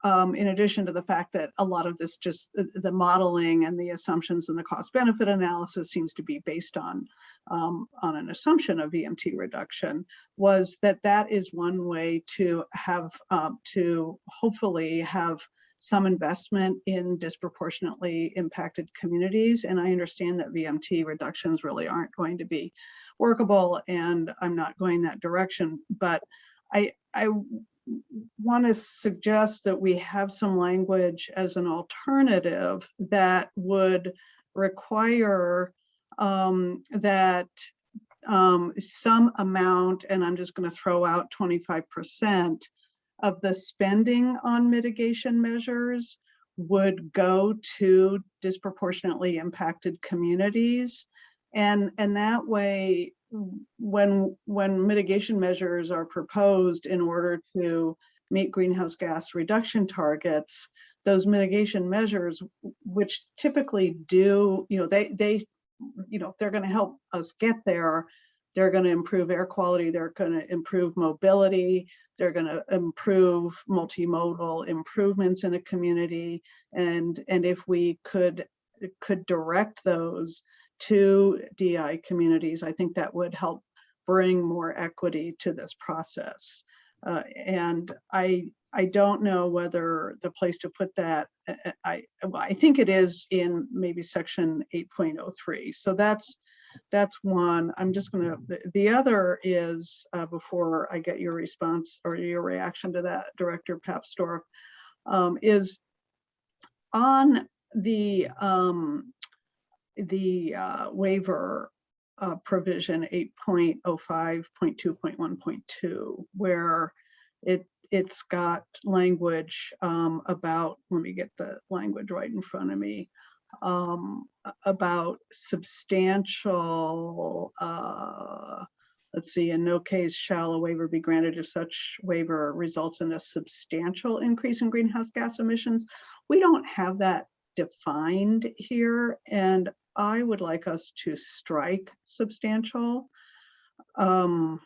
um, in addition to the fact that a lot of this just the, the modeling and the assumptions and the cost benefit analysis seems to be based on um, on an assumption of VMT reduction, was that that is one way to have um, to hopefully have some investment in disproportionately impacted communities. And I understand that VMT reductions really aren't going to be workable and I'm not going that direction. But I, I want to suggest that we have some language as an alternative that would require um, that um, some amount, and I'm just going to throw out 25% of the spending on mitigation measures would go to disproportionately impacted communities. And, and that way, when, when mitigation measures are proposed in order to meet greenhouse gas reduction targets, those mitigation measures, which typically do, you know, they, they, you know, they're going to help us get there. They're going to improve air quality. They're going to improve mobility. They're going to improve multimodal improvements in a community. And, and if we could, could direct those to DI communities, I think that would help bring more equity to this process. Uh, and I, I don't know whether the place to put that, uh, uh, I, I think it is in maybe section 8.03. So that's, that's one. I'm just gonna, the, the other is, uh, before I get your response or your reaction to that, Director Papsdorf, um, is on the, um, the uh, waiver uh, provision 8.05.2.1.2, where it, it's got language um, about, let me get the language right in front of me, um, about substantial, uh, let's see, in no case shall a waiver be granted if such waiver results in a substantial increase in greenhouse gas emissions. We don't have that defined here, and I would like us to strike substantial. Um,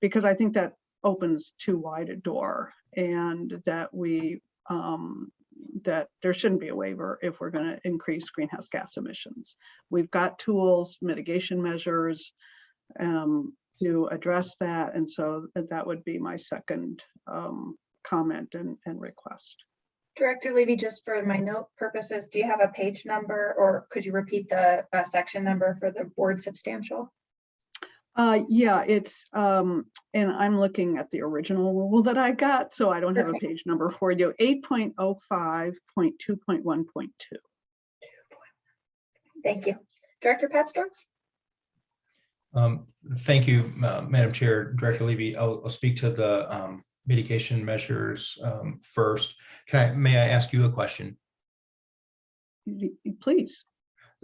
because I think that opens too wide a door and that we, um, that there shouldn't be a waiver if we're gonna increase greenhouse gas emissions. We've got tools, mitigation measures, um, to address that. And so that would be my second, um, comment and, and request. Director Levy, just for my note purposes, do you have a page number or could you repeat the uh, section number for the board substantial? Uh, yeah, it's, um, and I'm looking at the original rule that I got, so I don't have a page number for you. Eight point oh five point two point one point two. Thank you. Director Papsdorf? Um, Thank you, uh, Madam Chair, Director Levy. I'll, I'll speak to the um, mitigation measures um, first. Can I, may I ask you a question? Please.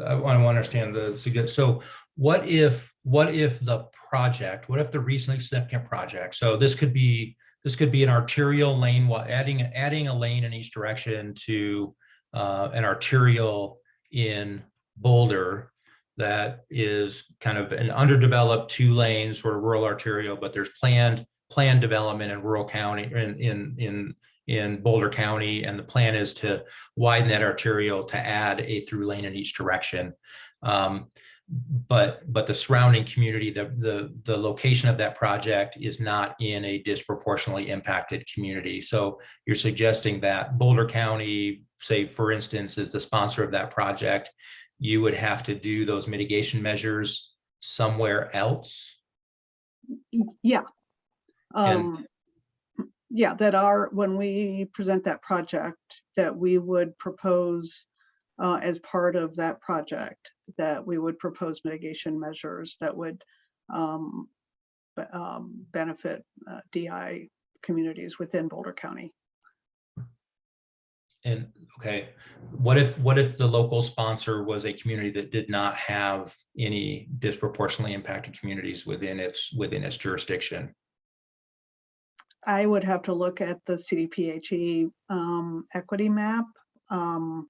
I want to understand the, suggest- so what if, what if the project, what if the regionally significant project, so this could be, this could be an arterial lane, while adding, adding a lane in each direction to uh, an arterial in Boulder that is kind of an underdeveloped two lanes for rural arterial, but there's planned, planned development in rural county, in, in, in, in Boulder County, and the plan is to widen that arterial to add a through lane in each direction. Um, but, but the surrounding community, the, the, the location of that project is not in a disproportionately impacted community. So you're suggesting that Boulder County, say, for instance, is the sponsor of that project, you would have to do those mitigation measures somewhere else? Yeah. And- Um, yeah, that are, when we present that project, that we would propose uh, as part of that project, that we would propose mitigation measures that would um, um, benefit uh, DI communities within Boulder County. And, okay, what if, what if the local sponsor was a community that did not have any disproportionately impacted communities within its, within its jurisdiction? I would have to look at the CDPHE um, equity map. Um,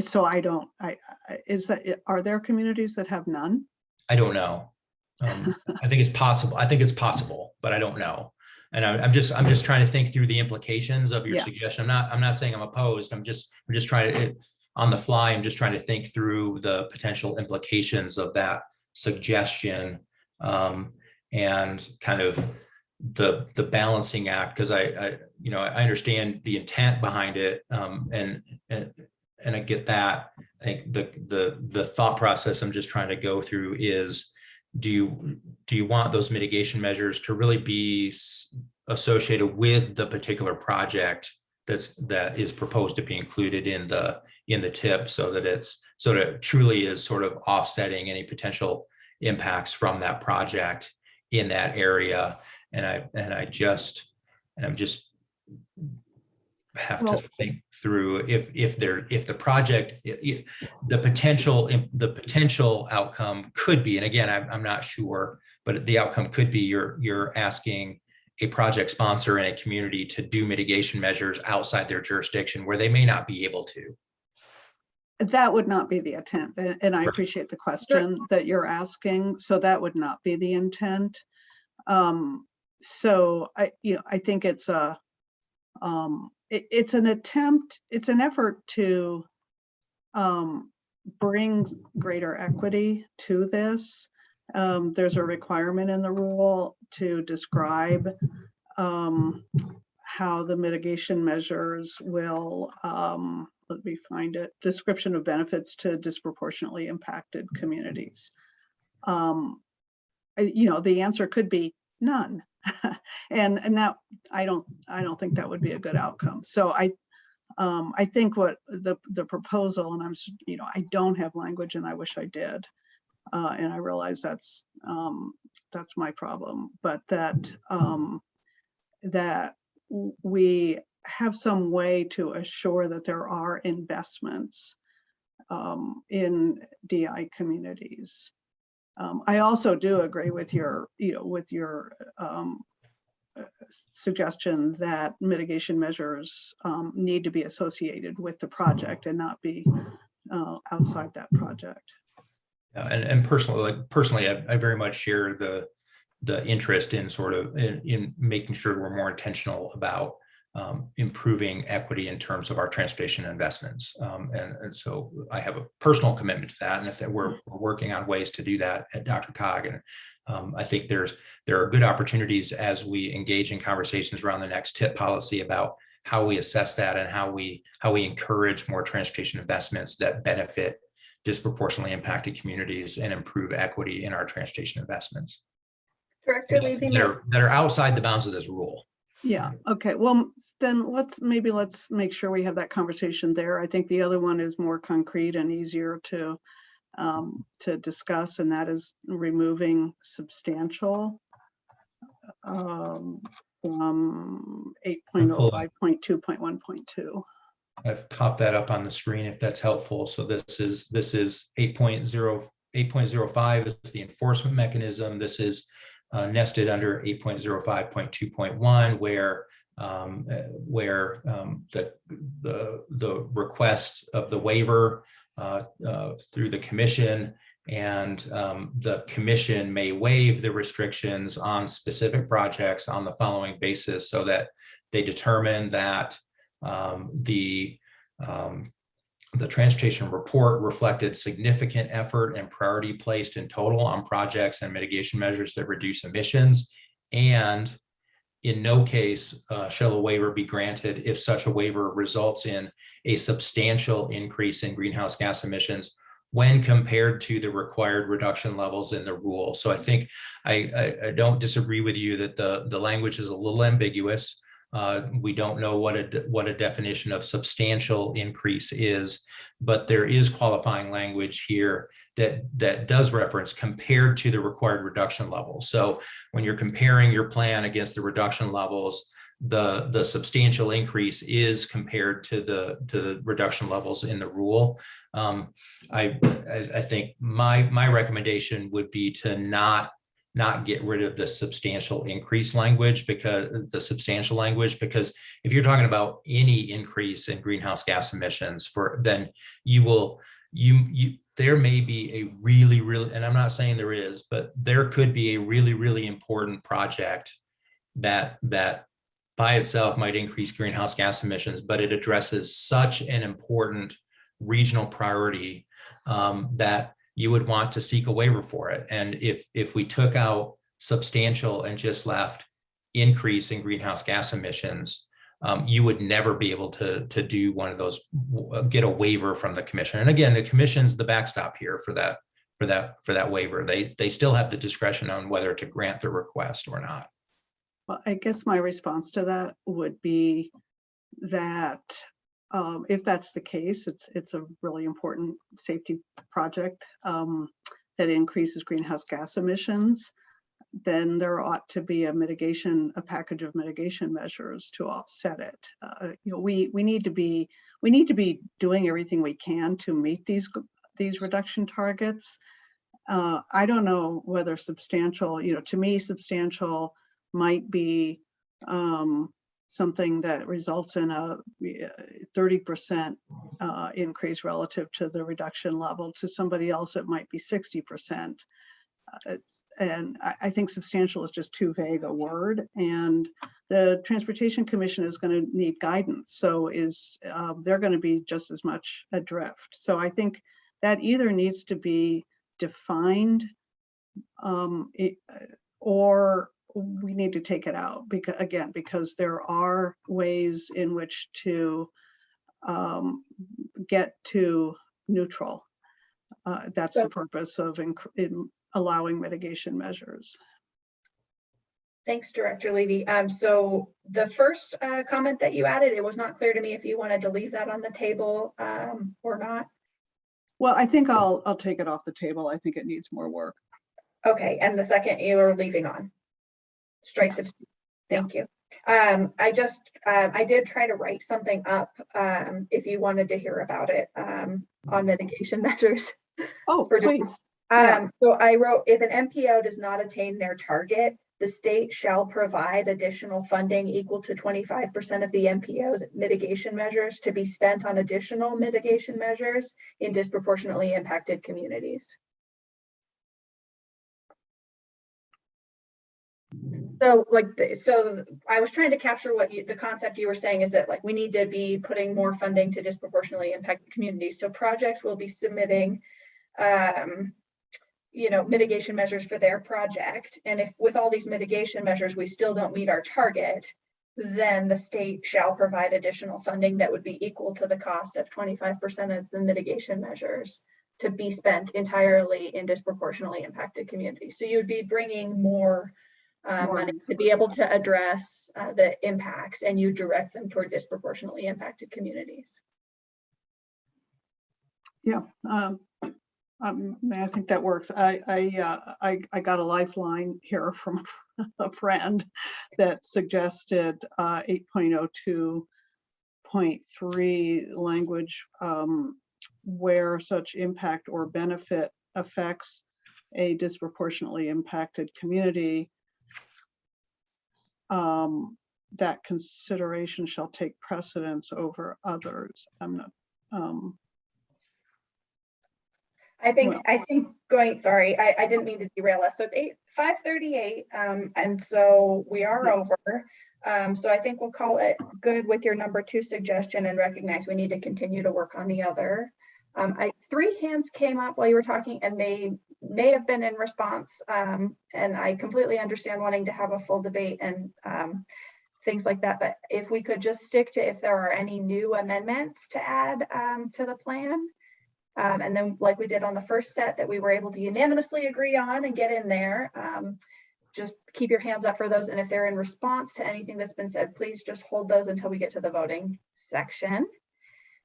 so I don't, I, I- is that, are there communities that have none? I don't know. Um, I think it's possible. I think it's possible, but I don't know. And I- I'm just, I'm just trying to think through the implications of your Yeah. suggestion. I'm not, I'm not saying I'm opposed. I'm just, I'm just trying to, it- on the fly, I'm just trying to think through the potential implications of that suggestion. um, And kind of the, the balancing act, because I, I, you know, I understand the intent behind it. um, And, and, and I get that. I think the, the, the thought process I'm just trying to go through is, do you, do you want those mitigation measures to really be associated with the particular project that's, that is proposed to be included in the, in the TIP so that it's, so that it truly is sort of offsetting any potential impacts from that project in that area? And I, and I just, and I'm just have to think through if, if there, if the project, i- i- the potential, the potential outcome could be, and again, I'm, I'm not sure, but the outcome could be you're, you're asking a project sponsor in a community to do mitigation measures outside their jurisdiction where they may not be able to. That would not be the intent, and I appreciate the question that you're asking, so that would not be the intent. Um, so I, you know, I think it's a, um, it, it's an attempt, it's an effort to um, bring greater equity to this. Um, there's a requirement in the rule to describe um, how the mitigation measures will, um, let me find it, description of benefits to disproportionately impacted communities. Um, you know, the answer could be none. And, and that, I don't, I don't think that would be a good outcome. So I, um, I think what the, the proposal, and I'm, you know, I don't have language and I wish I did. Uh, and I realize that's, um, that's my problem, but that, um, that we have some way to assure that there are investments um, in DI communities. Um, I also do agree with your, you know, with your um, uh, suggestion that mitigation measures um, need to be associated with the project and not be uh, outside that project. Uh, And, and personally, like personally, I, I very much share the, the interest in sort of in, in making sure we're more intentional about um, improving equity in terms of our transportation investments. Um, and, and so I have a personal commitment to that. And if that we're, we're working on ways to do that at DRCOG. And um, I think there's, there are good opportunities as we engage in conversations around the next TIP policy about how we assess that and how we, how we encourage more transportation investments that benefit disproportionately impacted communities and improve equity in our transportation investments Director Levy, that that are outside the bounds of this rule. Yeah, okay, well, then let's, maybe let's make sure we have that conversation there. I think the other one is more concrete and easier to, um, to discuss, and that is removing substantial um, from eight point oh five point two point one point two. I've popped that up on the screen if that's helpful. So this is, this is 8.0, 8.05 is the enforcement mechanism. This is uh, nested under 8.05.2.1 where um, uh, where um, the, the, the request of the waiver uh, uh, through the commission and um, the commission may waive the restrictions on specific projects on the following basis so that they determine that um, the um, the transportation report reflected significant effort and priority placed in total on projects and mitigation measures that reduce emissions. And in no case uh, shall a waiver be granted if such a waiver results in a substantial increase in greenhouse gas emissions when compared to the required reduction levels in the rule. So I think I, I, I don't disagree with you that the, the language is a little ambiguous. Uh, we don't know what a, what a definition of substantial increase is, but there is qualifying language here that, that does reference compared to the required reduction level. So when you're comparing your plan against the reduction levels, the, the substantial increase is compared to the, to the reduction levels in the rule. Um, I, I, I think my, my recommendation would be to not, not get rid of the substantial increase language because the substantial language, because if you're talking about any increase in greenhouse gas emissions for, then you will, you, you, there may be a really, really, and I'm not saying there is, but there could be a really, really important project that, that by itself might increase greenhouse gas emissions, but it addresses such an important regional priority um, that you would want to seek a waiver for it. And if if we took out substantial and just left increase in greenhouse gas emissions, um, you would never be able to to do one of those, get a waiver from the commission. And again, the commission's the backstop here for that for that for that waiver. They they still have the discretion on whether to grant the request or not. Well, I guess my response to that would be that um, if that's the case, it's, it's a really important safety project um, that increases greenhouse gas emissions, then there ought to be a mitigation, a package of mitigation measures to offset it. Uh, You know, we, we need to be, we need to be doing everything we can to meet these, these reduction targets. Uh, I don't know whether substantial, you know, to me, substantial might be um, something that results in a thirty percent uh, increase relative to the reduction level. To somebody else, it might be sixty percent. And I, I think substantial is just too vague a word. And the Transportation Commission is going to need guidance. So is uh, they're going to be just as much adrift. So I think that either needs to be defined um, it- or we need to take it out because, again, because there are ways in which to um, get to neutral. Uh, That's the purpose of allowing mitigation measures. Thanks, Director Levy. Um, so the first uh, comment that you added, it was not clear to me if you wanted to leave that on the table um, or not. Well, I think I'll, I'll take it off the table. I think it needs more work. Okay, and the second you are leaving on. Strike Yes. subs- Thank you. Um, I just, um, I did try to write something up, um, if you wanted to hear about it, um, on mitigation measures. Oh, For just- please. Yeah. Um, so I wrote, if an MPO does not attain their target, the state shall provide additional funding equal to twenty-five percent of the MPO's mitigation measures to be spent on additional mitigation measures in disproportionately impacted communities. So like, so I was trying to capture what you, the concept you were saying is that like, we need to be putting more funding to disproportionately impacted communities. So projects will be submitting um, you know, mitigation measures for their project. And if with all these mitigation measures, we still don't meet our target, then the state shall provide additional funding that would be equal to the cost of twenty-five percent of the mitigation measures to be spent entirely in disproportionately impacted communities. So you would be bringing more uh, money to be able to address uh, the impacts and you direct them toward disproportionately impacted communities. Yeah, um, um, I think that works. I, I, uh, I, I got a lifeline here from a friend that suggested, uh, eight point oh two point three language, um, where such impact or benefit affects a disproportionately impacted community. Um, that consideration shall take precedence over others. I'm not, um, I think, Well- I think going, sorry, I, I didn't mean to derail us. So it's eight, five thirty-eight, um, and so we are Yeah. over. Um, so I think we'll call it good with your number two suggestion and recognize we need to continue to work on the other. Um, I, three hands came up while you were talking and they may have been in response. Um, and I completely understand wanting to have a full debate and, um, things like that. But if we could just stick to if there are any new amendments to add, um, to the plan. Um, and then like we did on the first set that we were able to unanimously agree on and get in there. Um, just keep your hands up for those. And if they're in response to anything that's been said, please just hold those until we get to the voting section.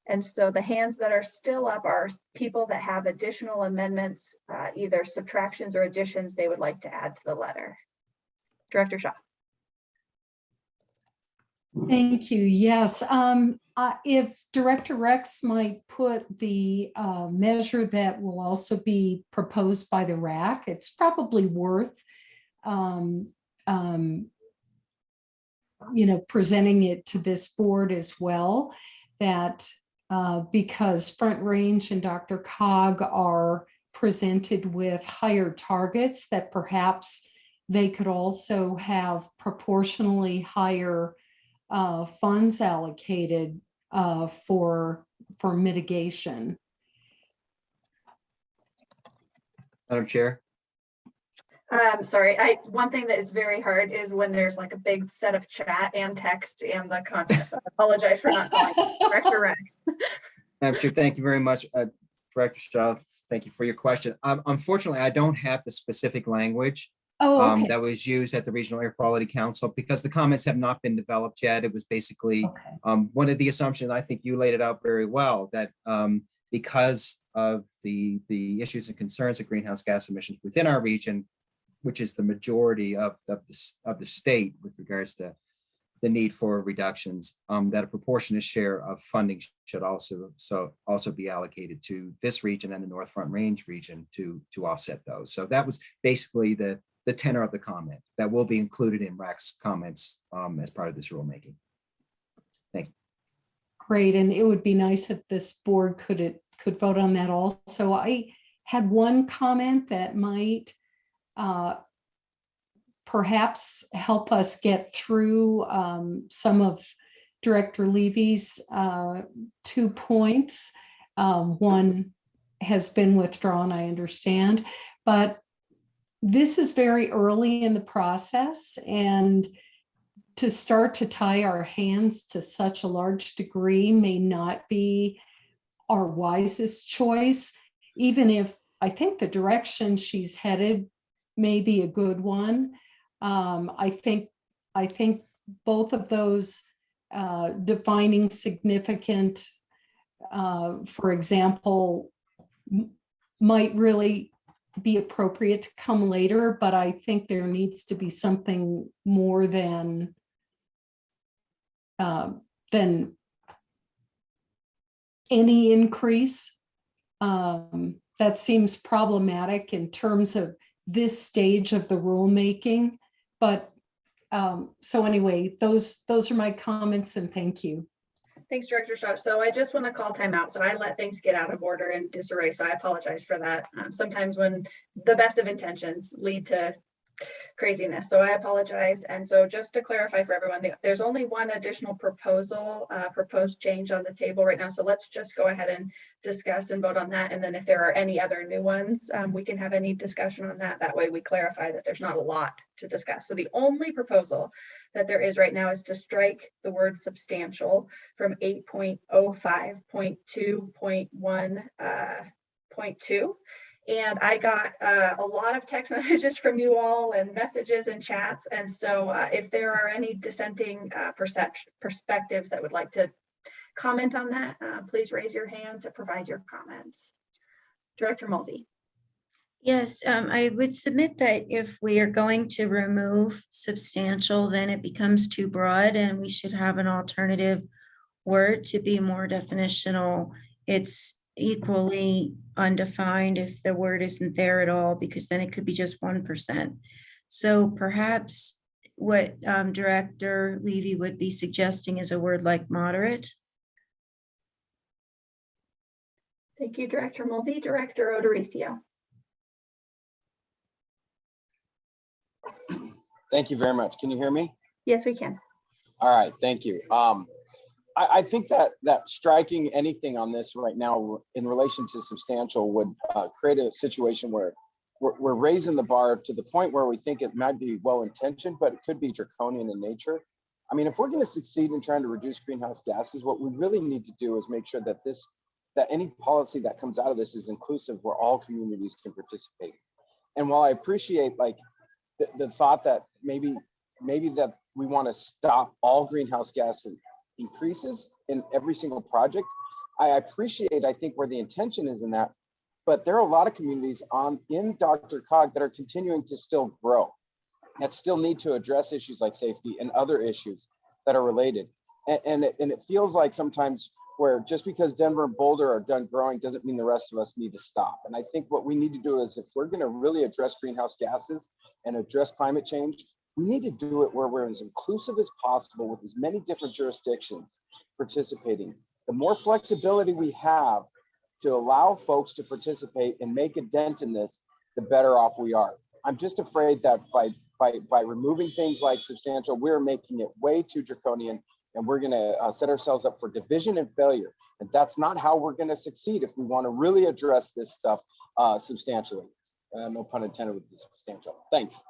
And so the hands that are still up are people that have additional amendments, uh, either subtractions or additions they would like to add to the letter. Director Shaw. Thank you. Yes. Um, uh, if Director Rex might put the uh, measure that will also be proposed by the RAC, it's probably worth um, um, you know, presenting it to this board as well, that uh, because Front Range and DRCOG are presented with higher targets, that perhaps they could also have proportionally higher uh, funds allocated uh, for, for mitigation. Madam Chair, Um, sorry, I, one thing that is very hard is when there's like a big set of chat and text and the content. I apologize for not calling Director Rex. Madam Chair, thank you very much. Uh, Director Shaw, thank you for your question. Um, Unfortunately, I don't have the specific language Oh, um, that was used at the Regional Air Quality Council because the comments have not been developed yet. It was basically Okay. um, one of the assumptions, I think you laid it out very well, that um, because of the, the issues and concerns of greenhouse gas emissions within our region, which is the majority of, of the, of the state with regards to the need for reductions, um, that a proportionate share of funding should also, so also be allocated to this region and the North Front Range region to, to offset those. So that was basically the, the tenor of the comment that will be included in RAC's comments um, as part of this rulemaking. Thank you. Great, and it would be nice if this board could, it could vote on that also. I had one comment that might uh, perhaps help us get through um, some of Director Levy's uh, two points. Um, One has been withdrawn, I understand, but this is very early in the process and to start to tie our hands to such a large degree may not be our wisest choice, even if I think the direction she's headed may be a good one. Um, I think, I think both of those uh, defining significant, uh, for example, might really be appropriate to come later, but I think there needs to be something more than uh, than any increase. Um, That seems problematic in terms of this stage of the rulemaking. But um, so anyway, those, those are my comments and thank you. Thanks, Director Sharp. So I just want to call time out. So I let things get out of order and disarray. So I apologize for that. Um, sometimes when the best of intentions lead to craziness. So I apologize. And so just to clarify for everyone, there's only one additional proposal, uh, proposed change on the table right now. So let's just go ahead and discuss and vote on that. And then if there are any other new ones, um, we can have any discussion on that. That way we clarify that there's not a lot to discuss. So the only proposal that there is right now is to strike the word substantial from 8.05.2.1.2. uh. And I got uh, a lot of text messages from you all and messages and chats. And so uh, if there are any dissenting uh, perspectives that would like to comment on that, uh, please raise your hand to provide your comments. Director Mulvey. Yes, um, I would submit that if we are going to remove substantial, then it becomes too broad and we should have an alternative word to be more definitional. It's equally undefined if the word isn't there at all, because then it could be just one percent. So perhaps what um, Director Levy would be suggesting is a word like moderate. Thank you, Director Mulvey. Director O'Dorisio. Thank you very much. Can you hear me? Yes, we can. All right, thank you. Um, I, I think that that striking anything on this right now in relation to substantial would uh, create a situation where we're, we're raising the bar to the point where we think it might be well intentioned, but it could be draconian in nature. I mean, if we're going to succeed in trying to reduce greenhouse gases, what we really need to do is make sure that this that any policy that comes out of this is inclusive where all communities can participate. And while I appreciate like the, the thought that maybe, maybe that we want to stop all greenhouse gas increases in every single project. I appreciate, I think, where the intention is in that, but there are a lot of communities on, in DRCOG that are continuing to still grow. That still need to address issues like safety and other issues that are related. And, and, it, and it feels like sometimes where just because Denver and Boulder are done growing doesn't mean the rest of us need to stop. And I think what we need to do is if we're going to really address greenhouse gases and address climate change, we need to do it where we're as inclusive as possible with as many different jurisdictions participating. The more flexibility we have to allow folks to participate and make a dent in this, the better off we are. I'm just afraid that by by by removing things like substantial, we're making it way too draconian and we're going to uh, set ourselves up for division and failure. And that's not how we're going to succeed if we want to really address this stuff uh, substantially. Uh, no pun intended with the substantial. Thanks.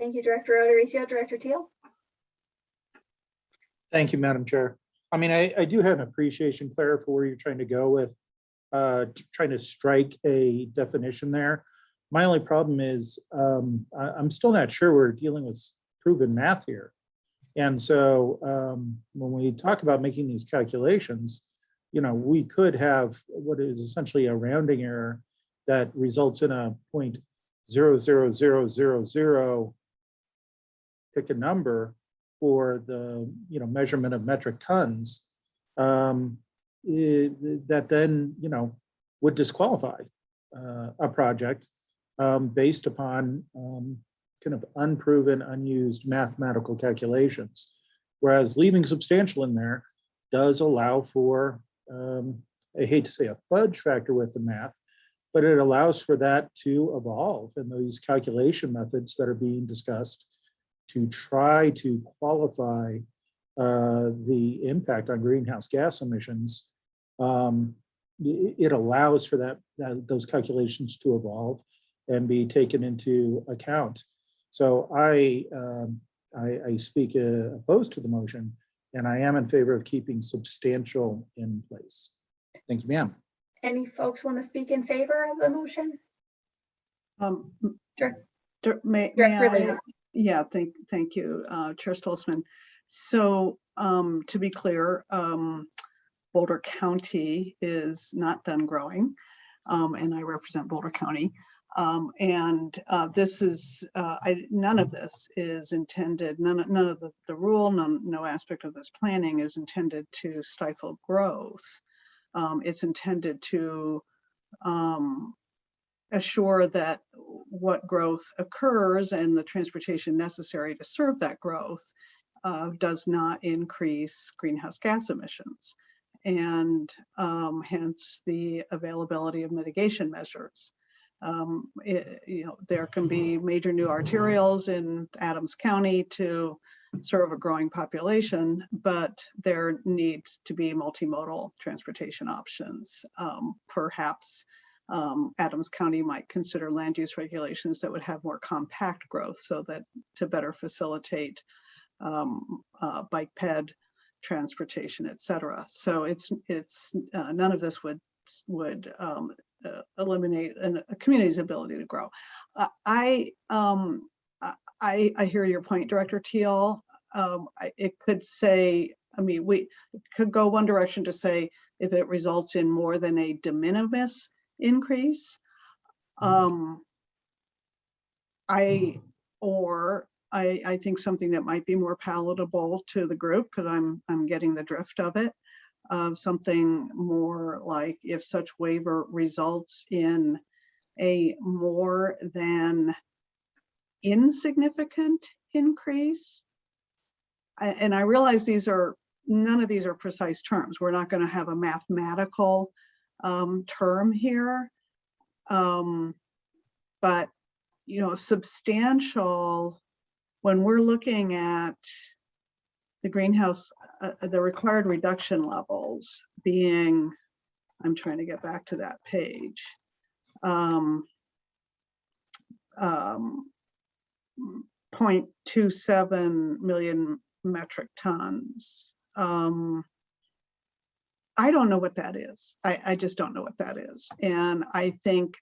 Thank you, Director O'Dorisio. Director Teal? Thank you, Madam Chair. I mean, I, I do have an appreciation, Claire, for where you're trying to go with uh, trying to strike a definition there. My only problem is um, I, I'm still not sure we're dealing with proven math here. And so um, when we talk about making these calculations, you know, we could have what is essentially a rounding error that results in a point zero zero zero zero zero pick a number for the, you know, measurement of metric tons, um, eh, that then, you know, would disqualify uh, a project um, based upon um, kind of unproven, unused mathematical calculations. Whereas leaving substantial in there does allow for, um, I hate to say a fudge factor with the math, but it allows for that to evolve and those calculation methods that are being discussed to try to qualify uh, the impact on greenhouse gas emissions, um, it allows for that, that, those calculations to evolve and be taken into account. So I, um, I, I speak uh, opposed to the motion, and I am in favor of keeping substantial in place. Thank you, ma'am. Any folks want to speak in favor of the motion? Um, m- Sure. Dir- May, Director may I- Lynn. Yeah, thank, thank you, uh, Chair Stolzmann. So, um, to be clear, um, Boulder County is not done growing. Um, and I represent Boulder County. Um, and, uh, this is, uh, I, none of this is intended, none, of- none of the, the rule, none, no aspect of this planning is intended to stifle growth. Um, it's intended to, um, assure that what growth occurs and the transportation necessary to serve that growth uh, does not increase greenhouse gas emissions and um, hence the availability of mitigation measures. Um, it- you know, there can be major new arterials in Adams County to serve a growing population, but there needs to be multimodal transportation options. Um, perhaps um, Adams County might consider land use regulations that would have more compact growth so that to better facilitate um, uh, bike ped transportation, et cetera. So it's, it's, uh, none of this would, would um, uh, eliminate an- a community's ability to grow. Uh, I, um, I- I, hear your point, Director Teal. Um, I- It could say, I mean, we could go one direction to say if it results in more than a de minimis increase. Um, I, or I, I think something that might be more palatable to the group, because I'm, I'm getting the drift of it. Uh, something more like if such waiver results in a more than insignificant increase. I- And I realize these are, none of these are precise terms. We're not going to have a mathematical um, term here. Um, But, you know, substantial, when we're looking at the greenhouse, uh, uh, the required reduction levels being, I'm trying to get back to that page. Um, um, 0.27 million metric tons. Um, I don't know what that is. I, I just don't know what that is. And I think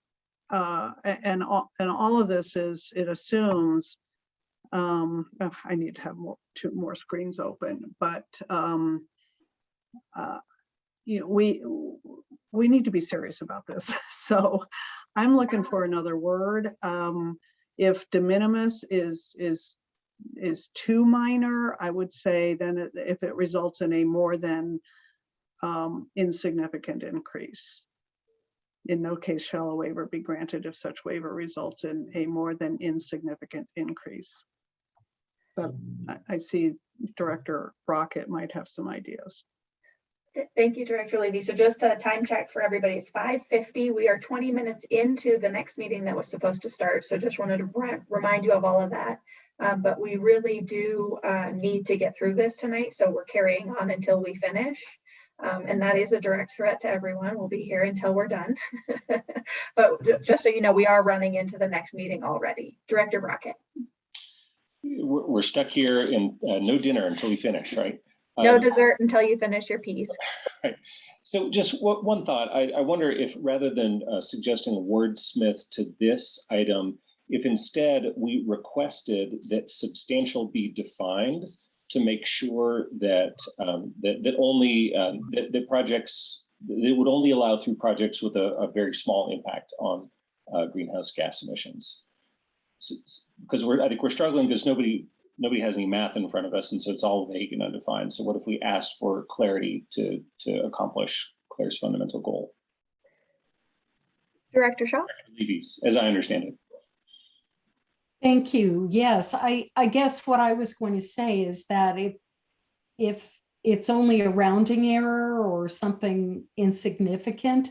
uh, and all, and all of this is, it assumes, um, oh, I need to have more, two more screens open, but, um, uh, you know, we, we need to be serious about this. So I'm looking for another word. Um, if de minimis is, is, is too minor, I would say then if it results in a more than um, insignificant increase. In no case shall a waiver be granted if such waiver results in a more than insignificant increase. But I, I see Director Brockett might have some ideas. Thank you, Director Levy. So just a time check for everybody. It's five fifty. We are twenty minutes into the next meeting that was supposed to start. So just wanted to remind you of all of that. Um, but we really do uh, need to get through this tonight. So we're carrying on until we finish. Um, and that is a direct threat to everyone. We'll be here until we're done. But just so you know, we are running into the next meeting already. Director Brockett, We're, stuck here in uh, no dinner until we finish, right? no Um, dessert until you finish your piece. Right. So just one, one thought, I, I wonder if rather than uh, suggesting a wordsmith to this item, if instead we requested that substantial be defined to make sure that, um, that, that only, um, that, that projects, that it would only allow through projects with a, a very small impact on uh, greenhouse gas emissions. Because we're, I think we're struggling because nobody, nobody has any math in front of us, and so it's all vague and undefined. So what if we asked for clarity to, to accomplish Claire's fundamental goal? Director Shaw? As I understand it. Thank you. Yes, I, I guess what I was going to say is that if, if it's only a rounding error or something insignificant,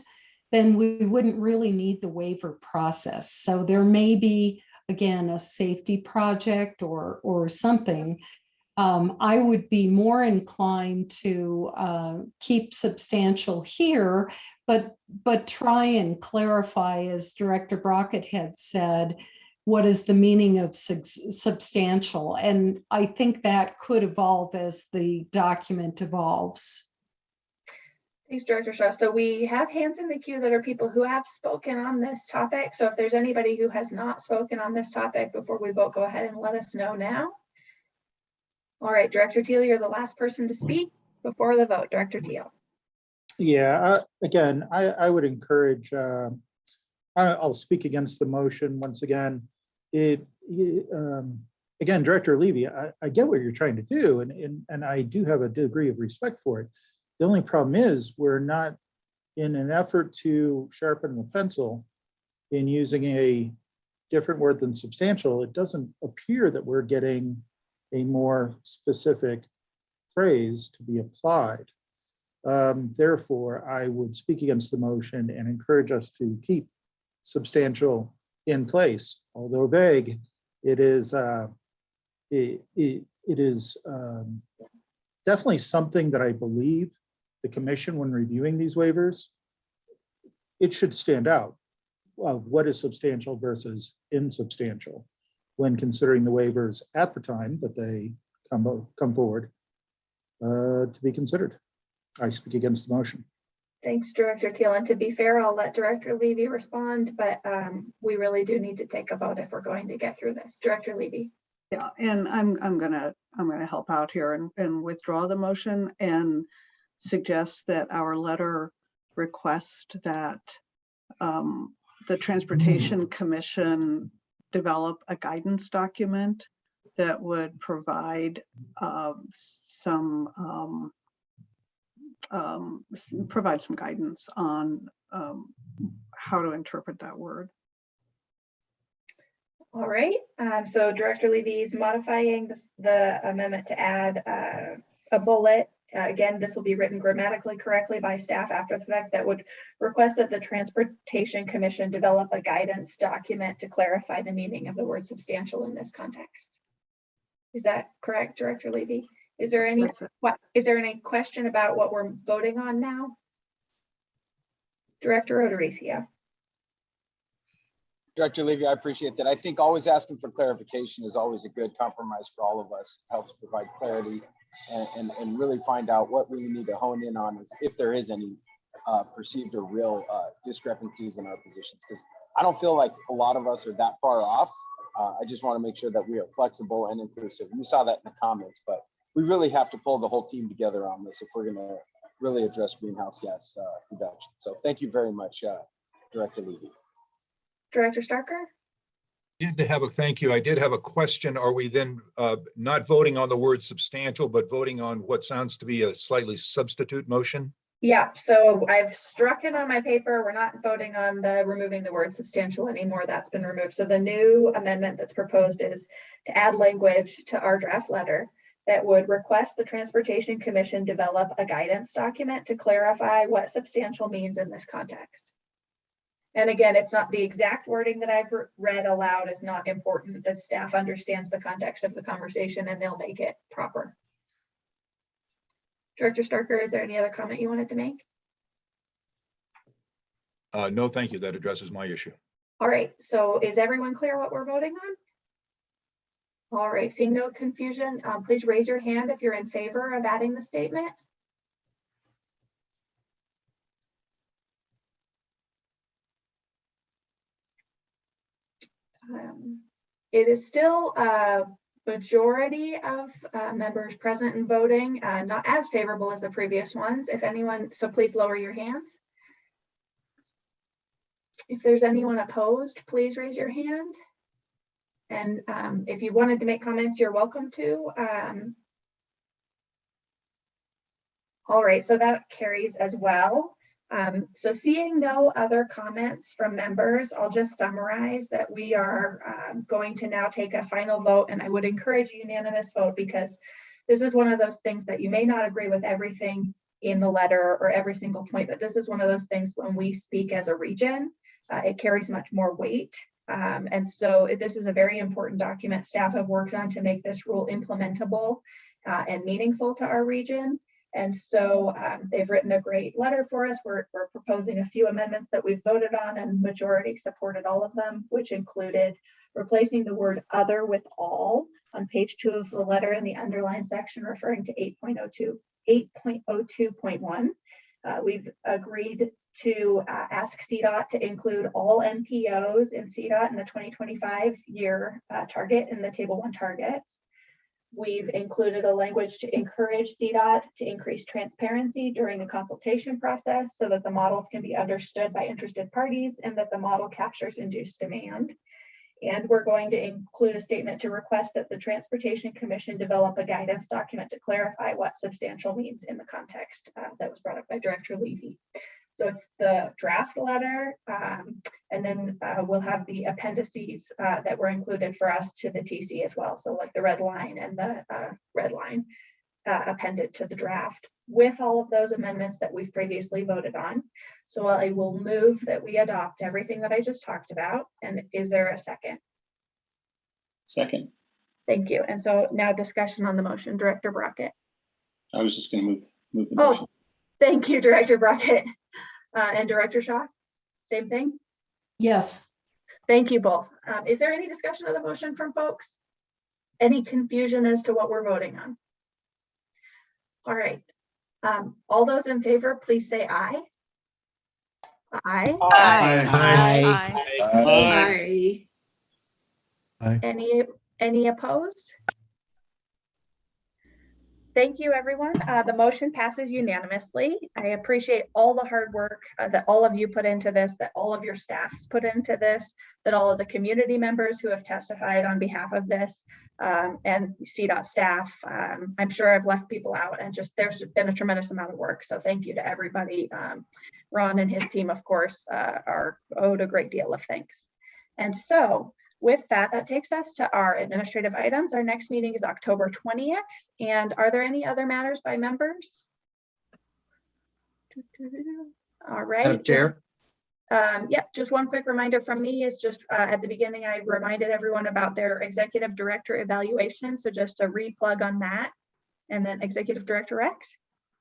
then we wouldn't really need the waiver process. So there may be, again, a safety project or, or something. Um, I would be more inclined to uh, keep substantial here, but, but try and clarify, as Director Brockett had said, what is the meaning of subs- substantial? And I think that could evolve as the document evolves. Thanks, Director Shaw. So we have hands in the queue that are people who have spoken on this topic. So if there's anybody who has not spoken on this topic before we vote, go ahead and let us know now. All right, Director Teal, you're the last person to speak before the vote. Director Teal. Yeah, uh, again, I, I would encourage, uh, I'll speak against the motion once again. It, um, again, Director Levy, I, I get what you're trying to do and, and, and I do have a degree of respect for it. The only problem is we're not in an effort to sharpen the pencil in using a different word than substantial. It doesn't appear that we're getting a more specific phrase to be applied. Um, Therefore, I would speak against the motion and encourage us to keep substantial in place. Although vague, it is, uh, it, it it is um, definitely something that I believe the commission, when reviewing these waivers, it should stand out. Of what is substantial versus insubstantial when considering the waivers at the time that they come, come forward uh, to be considered. I speak against the motion. Thanks, Director Teal. And to be fair, I'll let Director Levy respond, but um, we really do need to take a vote if we're going to get through this. Director Levy. Yeah, and I'm, I'm gonna, I'm gonna help out here and, and withdraw the motion and suggest that our letter request that um, the Transportation Commission develop a guidance document that would provide um, some, um, um, provide some guidance on um, how to interpret that word. All right, um, so Director Levy is modifying the amendment to add uh, a bullet. Uh, Again, this will be written grammatically correctly by staff after the fact that would request that the Transportation Commission develop a guidance document to clarify the meaning of the word substantial in this context. Is that correct, Director Levy? Is there any, That's what, is there any question about what we're voting on now? Director O'Dorisio. Director Levy, I appreciate that. I think always asking for clarification is always a good compromise for all of us. Helps provide clarity and, and, and really find out what we need to hone in on is if there is any uh, perceived or real uh, discrepancies in our positions. Because I don't feel like a lot of us are that far off. Uh, I just want to make sure that we are flexible and inclusive. You saw that in the comments, but we really have to pull the whole team together on this if we're going to really address greenhouse gas uh, reduction. So thank you very much, uh, Director Levy. Director Starker? Did to have a thank you. I did have a question. Are we then uh, not voting on the word substantial, but voting on what sounds to be a slightly substitute motion? Yeah, so I've struck it on my paper. We're not voting on the removing the word substantial anymore. That's been removed. So the new amendment that's proposed is to add language to our draft letter that would request the Transportation Commission develop a guidance document to clarify what substantial means in this context. And again, it's not the exact wording that I've read aloud is not important. The staff understands the context of the conversation and they'll make it proper. Director Starker, is there any other comment you wanted to make? Uh, No, thank you. That addresses my issue. All right, so is everyone clear what we're voting on? All right, seeing no confusion, um, please raise your hand if you're in favor of adding the statement. Um, It is still a majority of uh, members present and voting, uh, not as favorable as the previous ones. If anyone, so please lower your hands. If there's anyone opposed, please raise your hand. And um, if you wanted to make comments, you're welcome to. Um, All right, so that carries as well. Um, So seeing no other comments from members, I'll just summarize that we are um, going to now take a final vote and I would encourage a unanimous vote because this is one of those things that you may not agree with everything in the letter or every single point, but this is one of those things when we speak as a region, uh, it carries much more weight. Um, and so this is a very important document staff have worked on to make this rule implementable uh, and meaningful to our region. And so um, they've written a great letter for us. We're, we're proposing a few amendments that we've voted on and majority supported all of them, which included replacing the word other with all on page two of the letter in the underline section referring to 8.02, 8.02.1. Uh, we've agreed to uh, ask CDOT to include all MPOs in CDOT in the 2025 year uh, target in the table one targets. We've included a language to encourage CDOT to increase transparency during the consultation process so that the models can be understood by interested parties and that the model captures induced demand. And we're going to include a statement to request that the Transportation Commission develop a guidance document to clarify what substantial means in the context uh, that was brought up by Director Levy. So it's the draft letter, um, and then uh, we'll have the appendices uh, that were included for us to the TC as well. So like the red line and the uh, red line uh, appended to the draft with all of those amendments that we've previously voted on. So I will move that we adopt everything that I just talked about. And is there a second? Second, Thank you. And so now discussion on the motion, Director Brockett. I was just going to move, move the Oh, motion. thank you, Director Brockett. Uh, and Director Shaw, same thing? Yes. Thank you both. Um, is there any discussion of the motion from folks? Any confusion as to what we're voting on? All right. Um, all those in favor, please say aye. Aye. Aye. Aye. Aye. Any, any opposed? Thank you, everyone. Uh, the motion passes unanimously. I appreciate all the hard work uh, that all of you put into this, that all of your staffs put into this, that all of the community members who have testified on behalf of this, um, and CDOT staff. Um, I'm sure I've left people out and just, there's been a tremendous amount of work. So thank you to everybody. Um, Ron and his team, of course, uh, are owed a great deal of thanks. And so with that, that takes us to our administrative items. Our next meeting is October 20th. And are there any other matters by members? All right. Madam Chair, Um, yeah, just one quick reminder from me is just uh, at the beginning, I reminded everyone about their executive director evaluation. So just a replug on that. And then executive director Rex.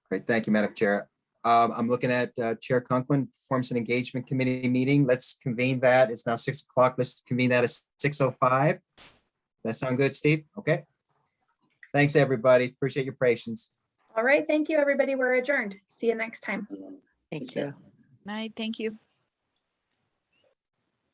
great, thank you, Madam Chair. Um, I'm looking at uh, Chair Conklin, Performance and Engagement Committee meeting. Let's convene that. It's now six o'clock. Let's convene that at six oh five. That sound good, Steve? Okay. Thanks, everybody. Appreciate your patience. All right, thank you, everybody. We're adjourned. See you next time. Thank you. Night, thank you.